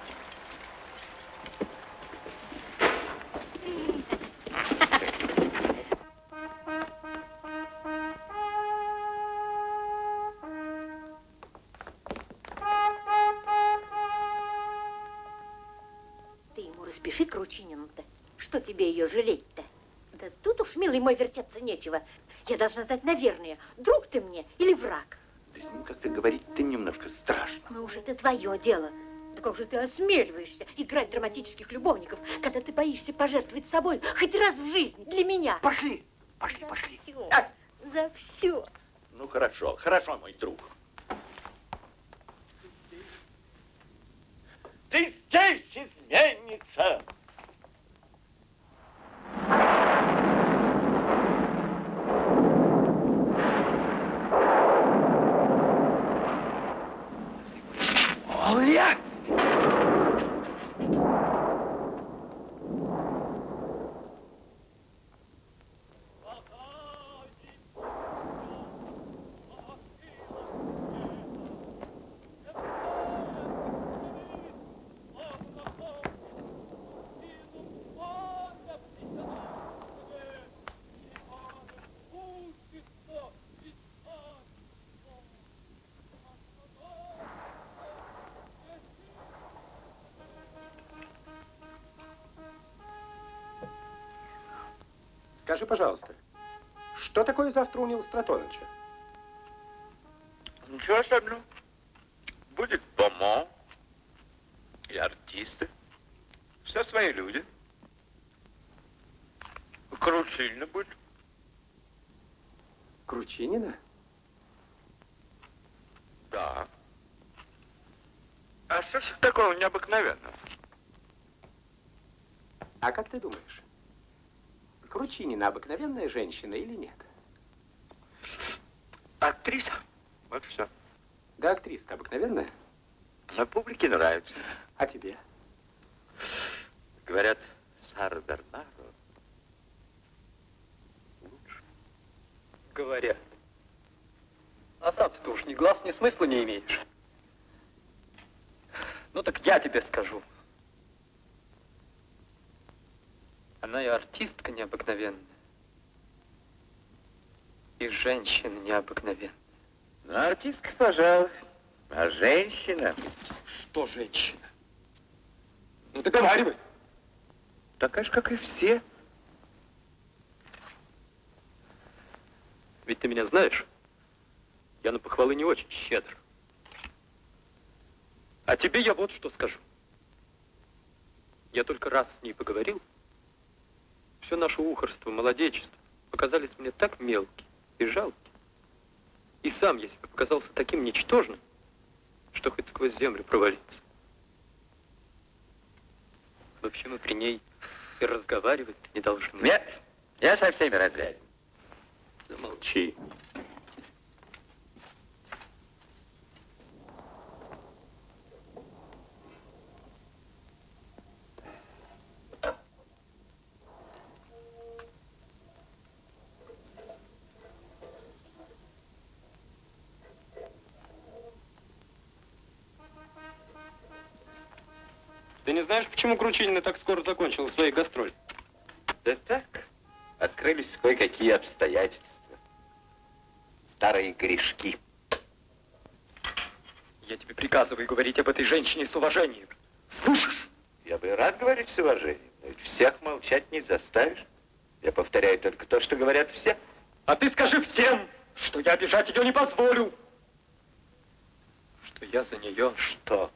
S11: Милый мой, вертеться нечего. Я должна знать, наверное, друг ты мне или враг.
S6: Да с ним как-то говорить ты немножко страшно.
S11: Ну уж это твое дело. Да как же ты осмеливаешься играть драматических любовников, когда ты боишься пожертвовать собой хоть раз в жизни для меня?
S3: Пошли, пошли, пошли.
S11: Всё, За все.
S6: Ну хорошо, хорошо, мой друг.
S4: Ты здесь, изменница!
S9: Скажи, пожалуйста, что такое завтра у Нила Стратоновича?
S13: Ничего особенного. Будет Бомо и артисты. Все свои люди. Кручильно будет.
S9: Кручинина?
S13: Да. А что ж такого необыкновенного?
S9: А как ты думаешь, Кручинина обыкновенная женщина или нет?
S13: Актриса. Вот все.
S9: Да актриса обыкновенная.
S13: На публике нравится.
S9: А тебе?
S13: Говорят, Сара Бернаро
S8: Говорят. А сам ты уж ни глаз, ни смысла не имеешь. Ну так я тебе скажу. Она и артистка необыкновенная. И женщина необыкновенная.
S13: Ну, артистка, пожалуй. А женщина?
S8: Что женщина? Ну, договаривай.
S13: Такая же, как и все.
S8: Ведь ты меня знаешь. Я на похвалы не очень щедр. А тебе я вот что скажу. Я только раз с ней поговорил. Все наше ухорство, молодечество показались мне так мелкие и жалкие. И сам я себе показался таким ничтожным, что хоть сквозь землю провалиться. В общем, мы при ней и разговаривать не должны.
S13: Нет, я со всеми разряден.
S9: Замолчи.
S8: Ты знаешь, почему Кручинина так скоро закончила свои гастроли?
S13: Да так, открылись кое-какие обстоятельства. Старые грешки.
S8: Я тебе приказываю говорить об этой женщине с уважением. Слышишь?
S13: Я бы и рад говорить с уважением, но ведь всех молчать не заставишь. Я повторяю только то, что говорят все.
S8: А ты скажи всем, что я обижать ее не позволю. Что я за нее...
S13: Что?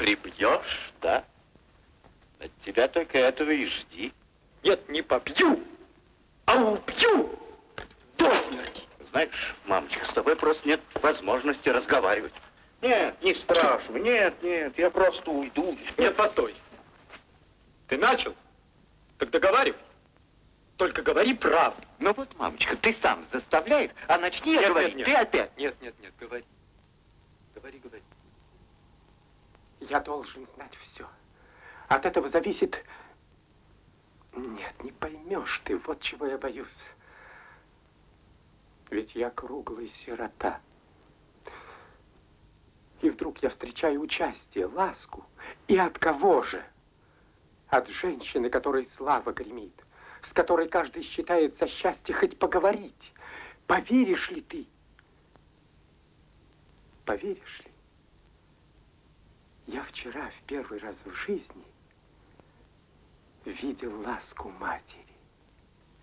S13: Прибьешь, да? От тебя только этого и жди.
S8: Нет, не побью, а убью до смерти.
S13: Знаешь, мамочка, с тобой просто нет возможности разговаривать. Нет, не спрашивай, нет, нет, я просто уйду.
S8: Нет, постой. Ты начал? Так договаривай. Только говори правду.
S13: Ну вот, мамочка, ты сам заставляешь, а начни я
S8: Нет,
S13: говорить,
S8: нет,
S13: ты опять.
S8: Нет, нет, нет, говори. Говори, говори.
S9: Я должен знать все. От этого зависит... Нет, не поймешь ты, вот чего я боюсь. Ведь я круглый сирота. И вдруг я встречаю участие, ласку. И от кого же? От женщины, которой слава гремит, с которой каждый считает за счастье хоть поговорить. Поверишь ли ты? Поверишь ли? Я вчера в первый раз в жизни видел ласку матери.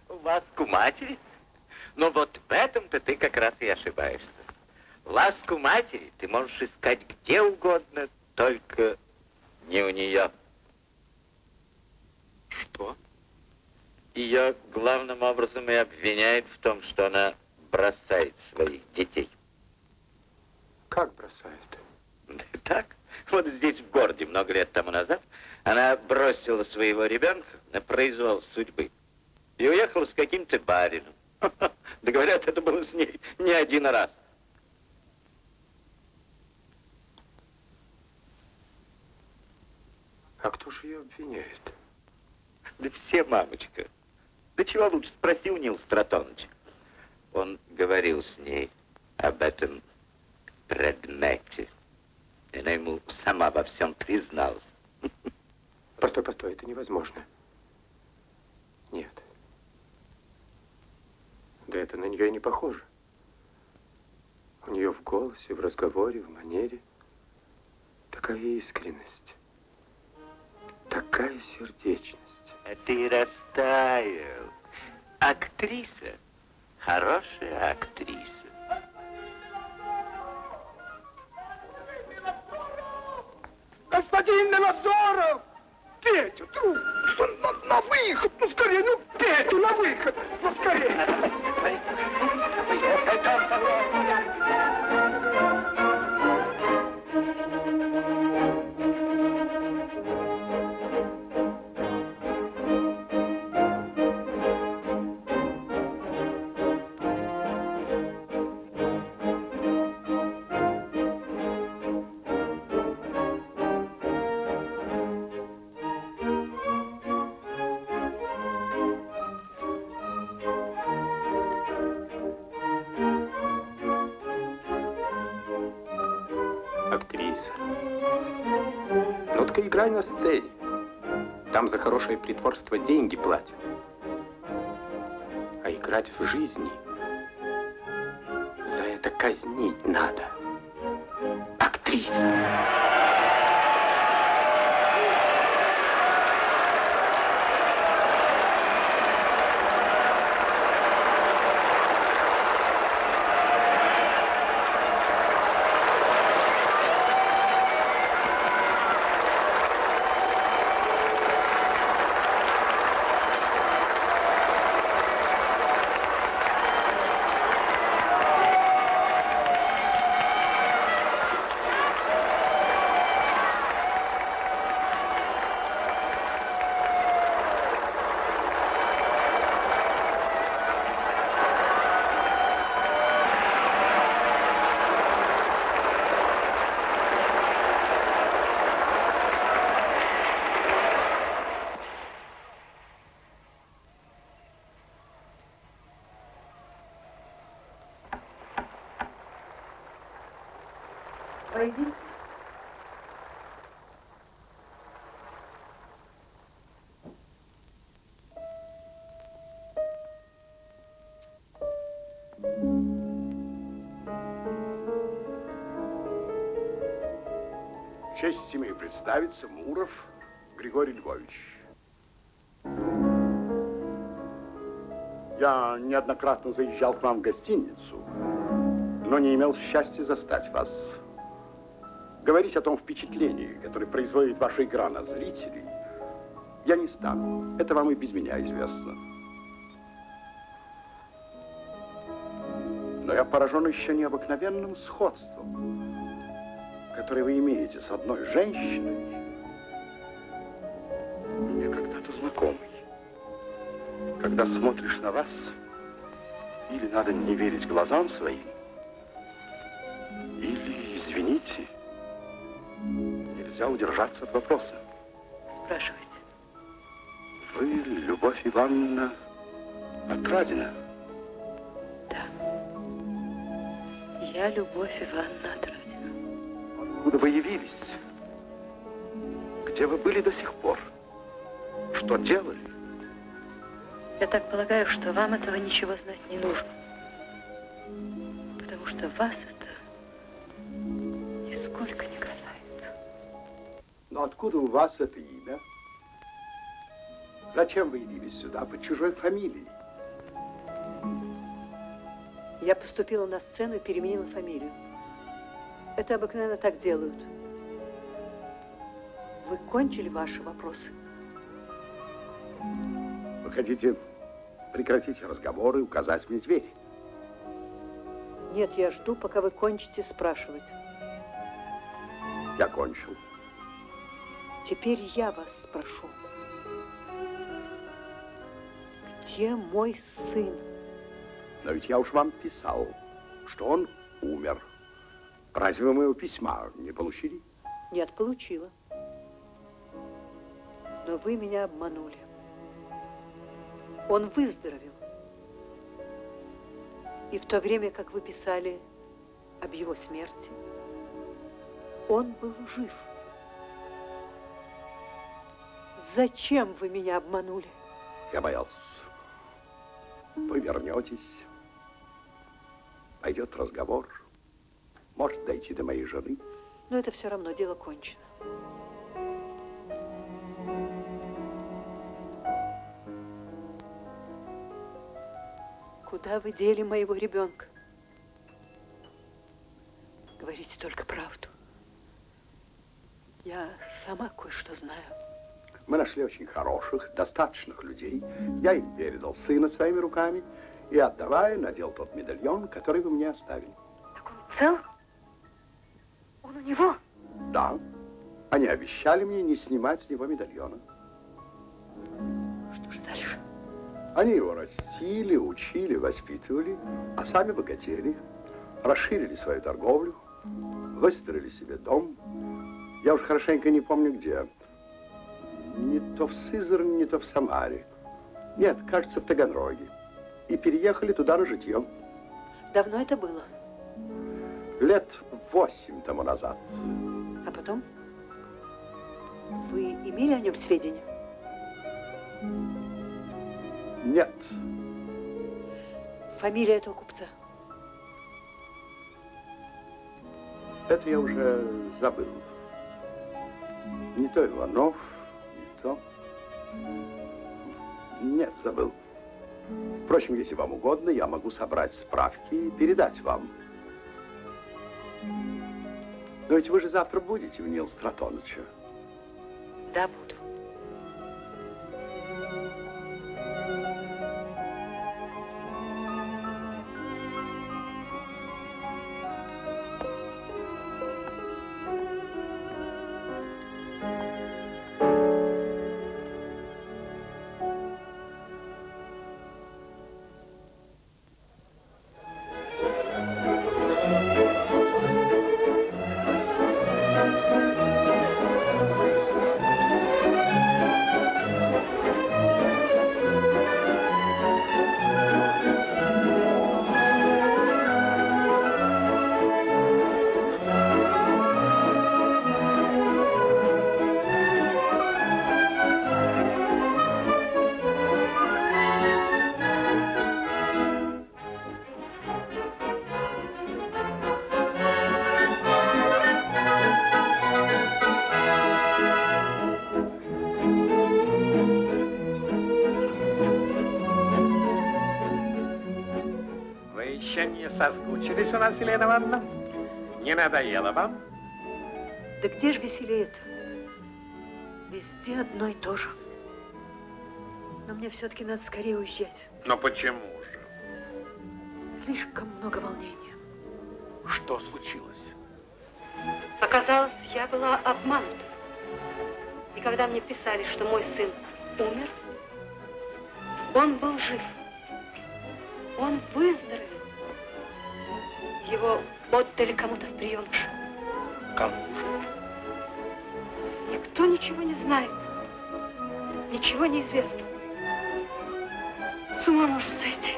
S13: Ласку матери? Ну вот в этом-то ты как раз и ошибаешься. Ласку матери ты можешь искать где угодно, только не у нее.
S8: Что?
S13: Ее главным образом и обвиняют в том, что она бросает своих детей.
S9: Как бросает?
S13: Так, вот здесь, в городе, много лет тому назад, она бросила своего ребенка на произвол судьбы и уехала с каким-то барином. Да говорят, это было с ней не один раз.
S9: А кто же ее обвиняет?
S13: Да все, мамочка. Да чего лучше, спроси у Нил Стратоновича. Он говорил с ней об этом предмете. И она ему сама во всем призналась.
S9: Постой, постой, это невозможно. Нет. Да это на нее и не похоже. У нее в голосе, в разговоре, в манере такая искренность, такая сердечность.
S13: А ты растаял. Актриса. Хорошая актриса.
S3: Милозоров! Петя, друг, на, на выход, ну скорее, ну Петю на выход, ну скорее.
S9: Хорошее притворство деньги платят. А играть в жизни за это казнить надо. Честь имею представиться, Муров Григорий Львович. Я неоднократно заезжал к вам в гостиницу, но не имел счастья застать вас. Говорить о том впечатлении, которое производит ваша игра на зрителей, я не стану. Это вам и без меня известно.
S10: я поражен еще необыкновенным сходством, которое вы имеете с одной женщиной, мне когда-то знакомый. Когда смотришь на вас, или надо не верить глазам своим, или, извините, нельзя удержаться от вопроса.
S2: Спрашивайте.
S10: Вы, Любовь Ивановна, Отрадина?
S2: Да. Я Любовь Ивановна Отрадина.
S10: Откуда вы явились? Где вы были до сих пор? Что делали?
S2: Я так полагаю, что вам этого ничего знать не нужно. Потому что вас это нисколько не касается.
S10: Но откуда у вас это имя? Зачем вы явились сюда под чужой фамилией?
S2: Я поступила на сцену и переменила фамилию. Это обыкновенно так делают. Вы кончили ваши вопросы?
S10: Вы хотите прекратить разговор и указать мне дверь?
S2: Нет, я жду, пока вы кончите спрашивать.
S10: Я кончил.
S2: Теперь я вас спрошу. Где мой сын?
S10: Но ведь я уж вам писал, что он умер. Разве вы моего письма не получили?
S2: Нет, получила. Но вы меня обманули. Он выздоровел. И в то время, как вы писали об его смерти, он был жив. Зачем вы меня обманули?
S10: Я боялся. Вы вернетесь, пойдет разговор, может дойти до моей жены.
S2: Но это все равно дело кончено. Куда вы дели моего ребенка? Говорите только правду. Я сама кое-что знаю.
S10: Мы нашли очень хороших, достаточных людей. Я им передал сына своими руками и, отдавая, надел тот медальон, который вы мне оставили.
S2: Так он цел? Он у него?
S10: Да. Они обещали мне не снимать с него медальона.
S2: Что ж дальше?
S10: Они его растили, учили, воспитывали, а сами богатели, расширили свою торговлю, выстроили себе дом. Я уж хорошенько не помню где. Не то в Сызрани, не то в Самаре. Нет, кажется, в Таганроге. И переехали туда на житье.
S2: Давно это было?
S10: Лет восемь тому назад.
S2: А потом? Вы имели о нем сведения?
S10: Нет.
S2: Фамилия этого купца?
S10: Это я уже забыл. Не то Иванов, не то... Нет, забыл. Впрочем, если вам угодно, я могу собрать справки и передать вам. Но ведь вы же завтра будете у Нил Стратоновича.
S2: Да, буду.
S1: Соскучились у нас, Елена Ивановна? Не надоело вам?
S2: Да где же веселее-то? Везде одно и то же. Но мне все-таки надо скорее уезжать.
S1: Но почему же?
S2: слишком много волнения.
S10: Что случилось?
S2: Оказалось, я была обманута. И когда мне писали, что мой сын умер, он был жив. Он выздоровел. Его отдали кому-то в приемыш.
S10: Кому же?
S2: Никто ничего не знает. Ничего не известно. С ума можно сойти.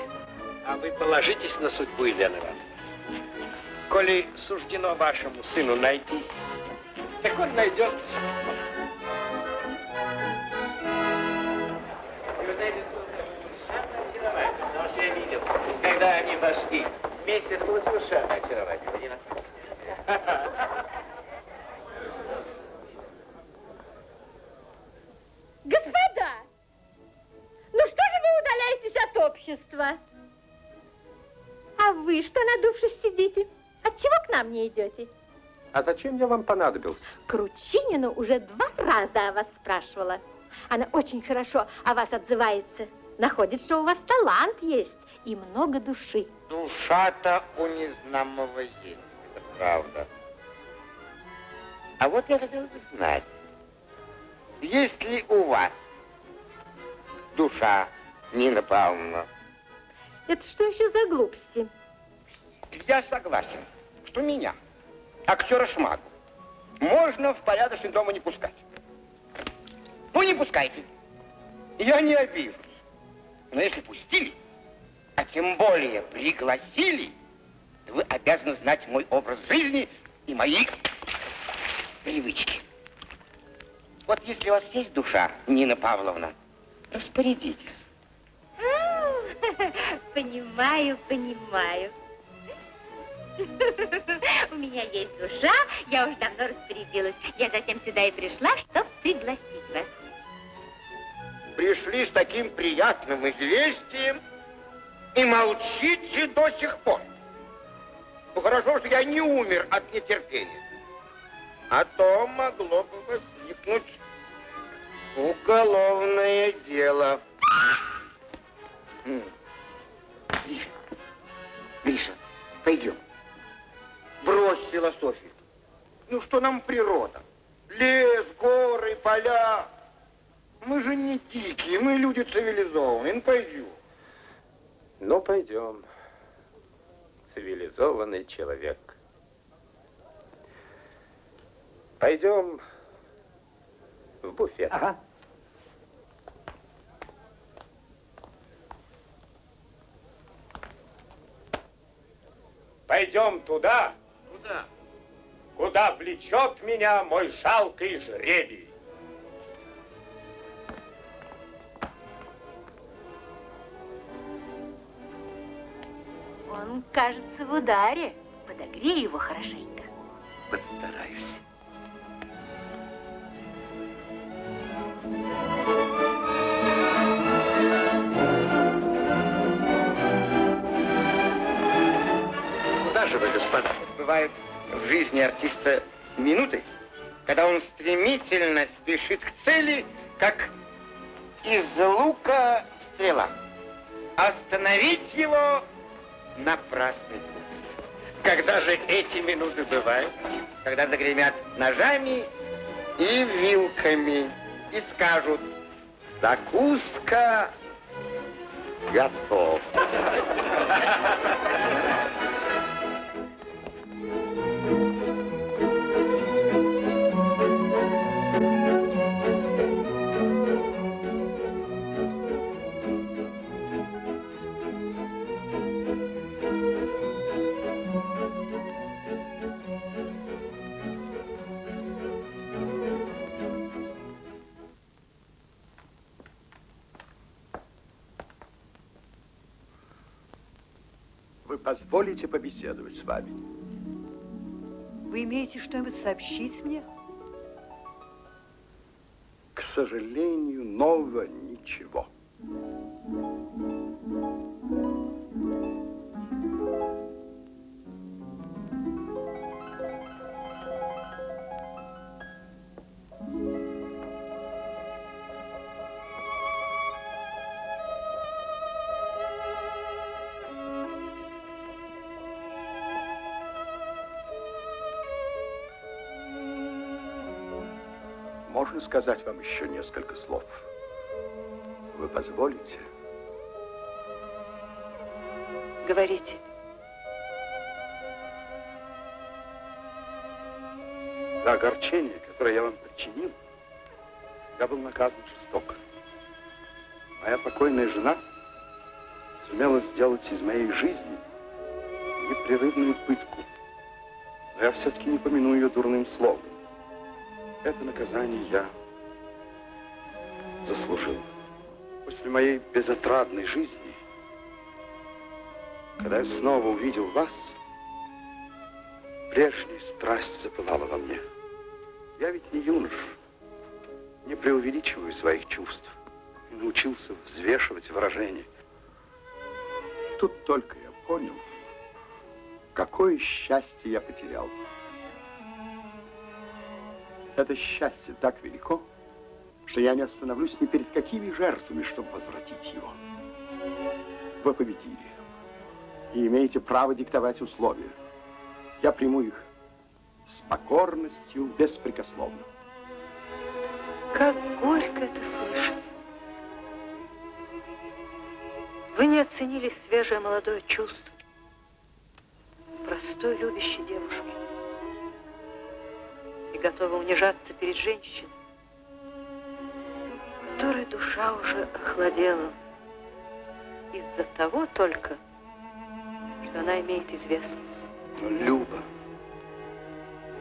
S1: А вы положитесь на судьбу, Елена Ивановна. Коли суждено вашему сыну найтись, так он найдется.
S13: Когда они вошли вместе, это было совершенно очаровательно.
S5: Господа, ну что же вы удаляетесь от общества? А вы что, надувшись, сидите? Отчего к нам не идете?
S9: А зачем я вам понадобился?
S5: Кручинину уже два раза о вас спрашивала. Она очень хорошо о вас отзывается. Находит, что у вас талант есть и много души.
S4: Душа-то у незнамого есть, это правда. А вот я хотел бы знать, есть ли у вас душа, Нина Павловна?
S5: Это что еще за глупости?
S4: Я согласен, что меня, актера Шмагу, можно в порядочный дом не пускать. Ну, не пускайте. Я не обижусь. Но если пустили, а тем более пригласили, то вы обязаны знать мой образ жизни и мои привычки. Вот если у вас есть душа, Нина Павловна, распорядитесь.
S5: Понимаю, понимаю. У меня есть душа, я уж давно распорядилась. Я затем сюда и пришла, чтобы пригласить вас.
S4: Пришли с таким приятным известием и молчите до сих пор. Ну, хорошо, что я не умер от нетерпения. А то могло бы возникнуть уголовное дело. Гриша, Гриша, пойдем. Брось философию. Ну, что нам природа? Лес, горы, поля. Мы же не дикие, мы люди цивилизованные. Ну, пойдем.
S9: Ну, пойдем. Цивилизованный человек. Пойдем в буфет.
S3: Ага.
S9: Пойдем туда,
S4: Куда?
S9: куда влечет меня мой жалкий жребий.
S2: Он, кажется, в ударе. Подогрей его хорошенько.
S6: Постараюсь.
S1: Куда же вы, господа?
S4: Бывают в жизни артиста минуты, когда он стремительно спешит к цели, как из лука стрела. Остановить его напрасный труд.
S1: Когда же эти минуты бывают?
S4: Когда загремят ножами и вилками и скажут «Закуска готов».
S10: Позволите побеседовать с вами?
S2: Вы имеете что-нибудь сообщить мне?
S10: К сожалению, нового ничего. Можно сказать вам еще несколько слов? Вы позволите?
S2: Говорите.
S10: За огорчение, которое я вам причинил, я был наказан жестоко. Моя покойная жена сумела сделать из моей жизни непрерывную пытку. Но я все-таки не помяну ее дурным словом. Это наказание я заслужил. После моей безотрадной жизни, когда я снова увидел вас, прежняя страсть запылала во мне. Я ведь не юнош, не преувеличиваю своих чувств и научился взвешивать выражения. Тут только я понял, какое счастье я потерял. Это счастье так велико, что я не остановлюсь ни перед какими жертвами, чтобы возвратить его. Вы победили и имеете право диктовать условия. Я приму их с покорностью беспрекословно.
S2: Как горько это слышать. Вы не оценили свежее молодое чувство простой любящей девушки и готовы унижаться перед женщиной, которой душа уже охладела из-за того только, что она имеет известность.
S10: Но, Люба,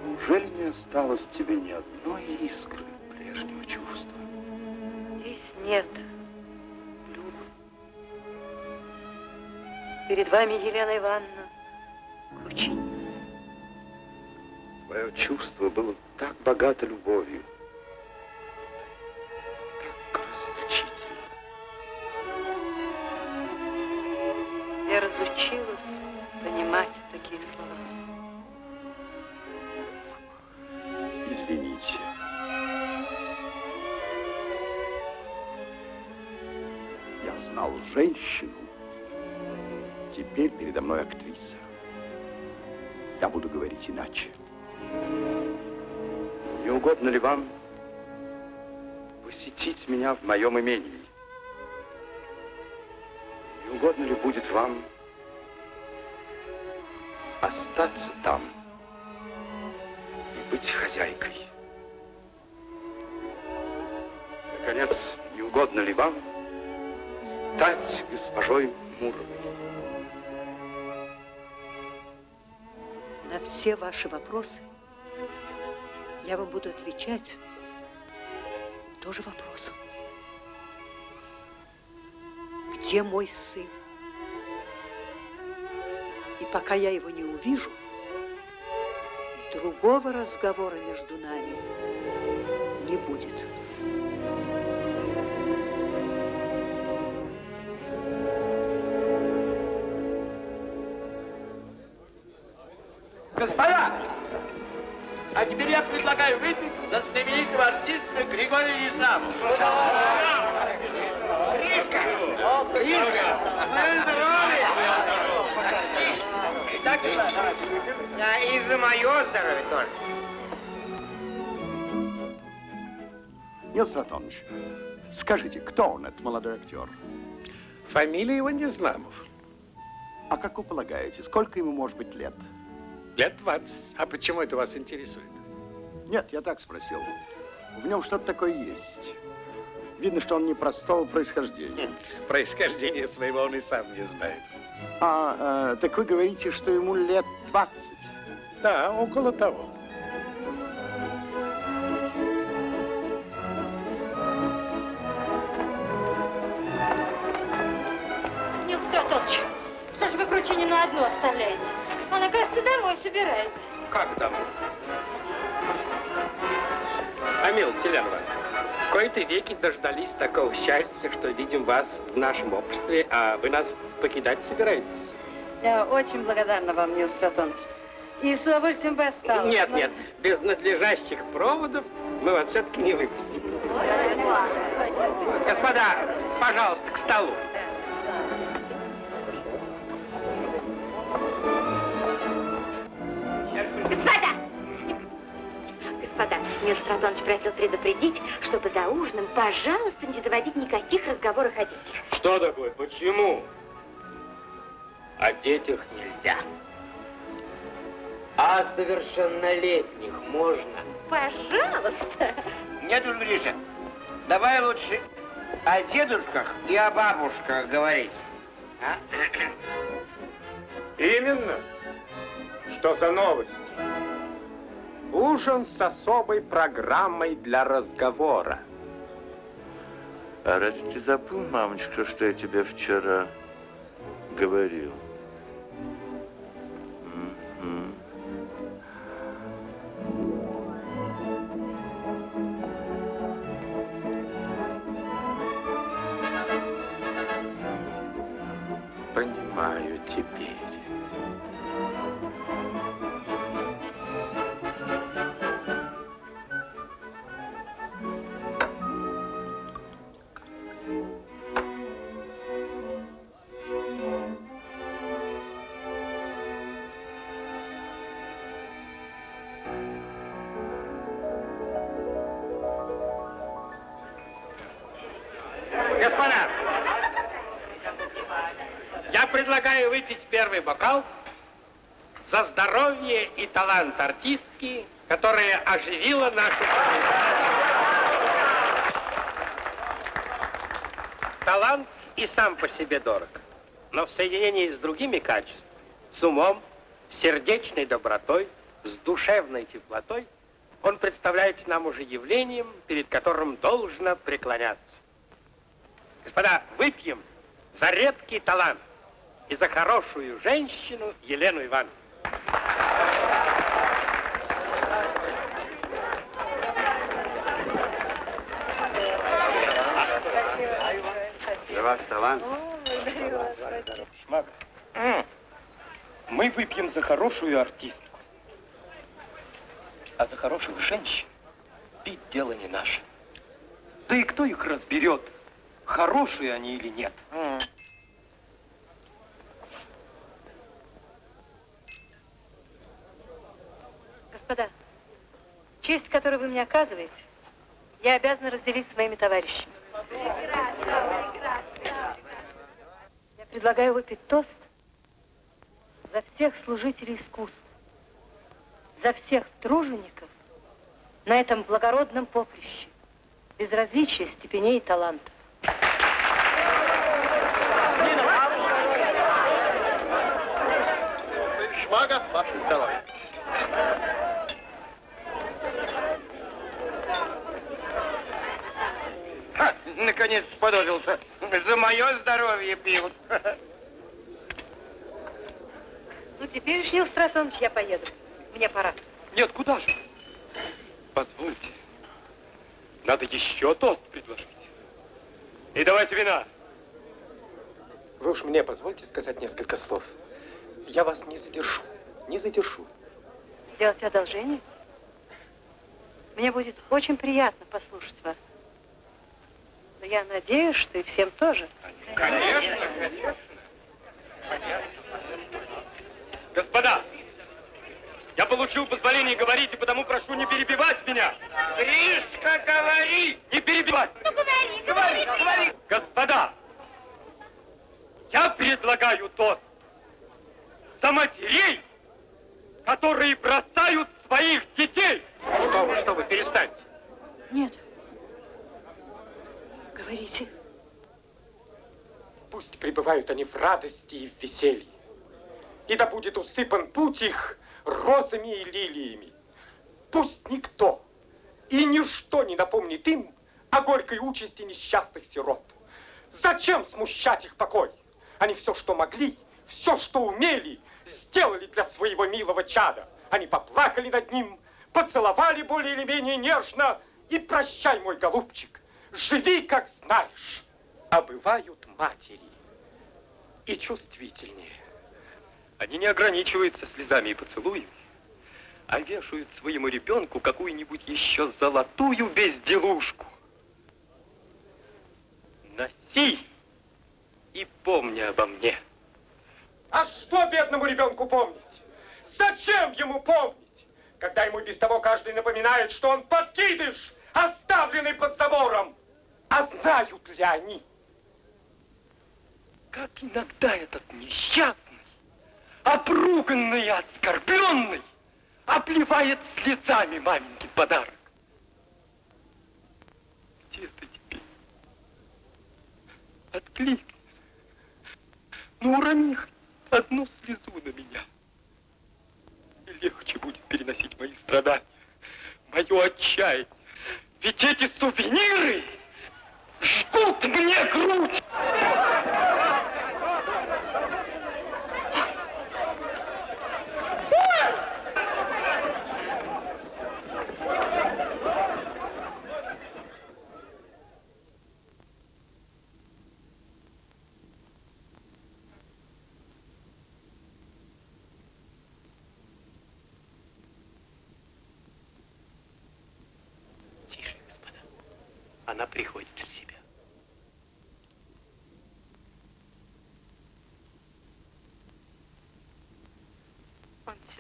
S10: неужели не осталось тебе ни одной искры прежнего чувства?
S2: Здесь нет, Люба. Перед вами Елена Ивановна Кручинина.
S10: Чувство было так богато любовью, моем имении? Не угодно ли будет вам остаться там и быть хозяйкой? Наконец, не угодно ли вам стать госпожой Муровой?
S2: На все ваши вопросы я вам буду отвечать тоже вопросом. Где мой сын? И пока я его не увижу, другого разговора между нами не будет.
S1: Господа, а теперь я предлагаю выпить за знаменитого артиста Григория Незамова.
S4: Гришка! Гришка! Ну, здоровье!
S1: Итак,
S4: Да, и за мое здоровье тоже.
S10: Нил Ратонович, скажите, кто он, этот молодой актер?
S1: Фамилия его Незнамов.
S10: А как вы полагаете, сколько ему может быть лет?
S1: Лет 20. А почему это вас интересует?
S10: Нет, я так спросил. В нем что-то такое есть. Видно, что он непростого происхождения.
S1: Происхождение своего он и сам не знает.
S10: А, э, так вы говорите, что ему лет 20?
S1: Да, около того.
S5: Нил Стратонович, что же вы Кручинину одну оставляете? Она, кажется, домой собирается.
S1: Как домой? Амил Теленова, в кои-то веки дождались такого счастья, что видим вас в нашем обществе, а вы нас покидать собираетесь?
S14: Я очень благодарна вам, Нил Стратонович. И с удовольствием бы осталась.
S1: Нет,
S14: но-
S1: нет, без надлежащих проводов мы вас все-таки не выпустим. Господа, пожалуйста, к столу.
S5: Господа!
S12: Нил Стратонович просил предупредить, чтобы за ужином, пожалуйста, не заводить никаких разговоров о детях.
S8: Что такое? Почему? О детях нельзя. А совершеннолетних можно?
S12: Пожалуйста.
S4: Нет Гриша, давай лучше о дедушках и о бабушках говорить. А?
S9: Именно. Что за новости? Ужин с особой программой для разговора.
S13: А разве ты забыл, мамочка, что я тебе вчера говорил?
S1: Артистки, которая оживила нашу Талант и сам по себе дорог, но в соединении с другими качествами, с умом, с сердечной добротой, с душевной теплотой, он представляется нам уже явлением, перед которым должно преклоняться. Господа, выпьем за редкий талант и за хорошую женщину Елену Ивановну.
S4: Ваш талант.
S8: Шмак, мы выпьем за хорошую артистку. А за хороших женщин пить дело не наше. Да и кто их разберет, хорошие они или нет?
S2: Господа, честь, которую вы мне оказываете, я обязана разделить с моими товарищами. Предлагаю выпить тост за всех служителей искусств, за всех тружеников на этом благородном поприще, без различия степеней и талантов.
S1: Шмага, ваше здоровье.
S4: Ха, наконец сподобился. За мое здоровье пьют.
S2: Ну, теперь уж, Нил Страсонович, я поеду. Мне пора.
S8: Нет, куда же? Позвольте. Надо еще тост предложить. И давайте вина. Вы уж мне позвольте сказать несколько слов. Я вас не задержу. Не задержу.
S2: Сделать одолжение? Мне будет очень приятно послушать вас. Но я надеюсь, что и всем тоже.
S1: Конечно, конечно.
S8: Господа, я получил позволение говорить, и потому прошу не перебивать меня.
S4: Гришка, говори!
S8: Не перебивать!
S12: Ну, говори, говори, говори.
S8: Господа, я предлагаю тост за матерей, которые бросают своих детей.
S1: Что вы, что вы, перестаньте.
S2: Нет. Говорите.
S8: Пусть пребывают они в радости и в веселье. И да будет усыпан путь их розами и лилиями. Пусть никто и ничто не напомнит им о горькой участи несчастных сирот. Зачем смущать их покой? Они все, что могли, все, что умели, сделали для своего милого чада. Они поплакали над ним, поцеловали более или менее нежно. И прощай, мой голубчик, живи, как знаешь. А бывают матери и чувствительнее. Они не ограничиваются слезами и поцелуями, а вешают своему ребенку какую-нибудь еще золотую безделушку. Носи и помни обо мне. А что бедному ребенку помнить? Зачем ему помнить? когда ему без того каждый напоминает, что он подкидыш, оставленный под забором. А знают ли они? Как иногда этот несчастный, обруганный и оскорбленный, обливает слезами маменькин подарок. Где ты теперь? Откликнись. Ну, урони одну слезу на меня. И легче будет переносить мои страдания, мое отчаяние. Ведь эти сувениры жгут мне грудь.
S9: Тише, господа. Она приходит в себя.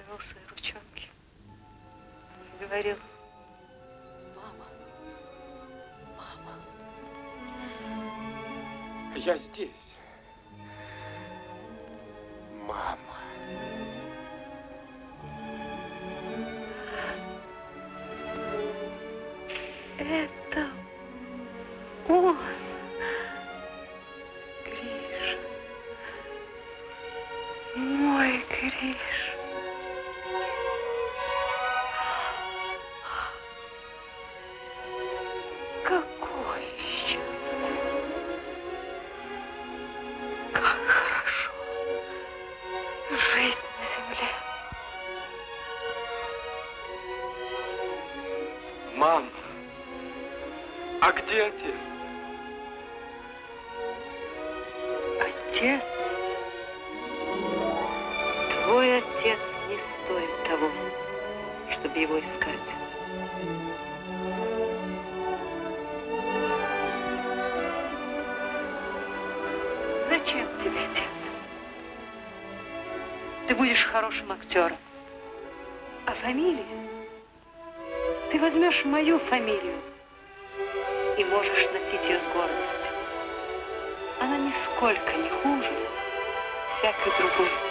S2: Тянул свои ручонки и говорил,
S8: Я здесь.
S2: Хорошим актером. А фамилия? Ты возьмешь мою фамилию и можешь носить ее с гордостью. Она нисколько не хуже всякой другой.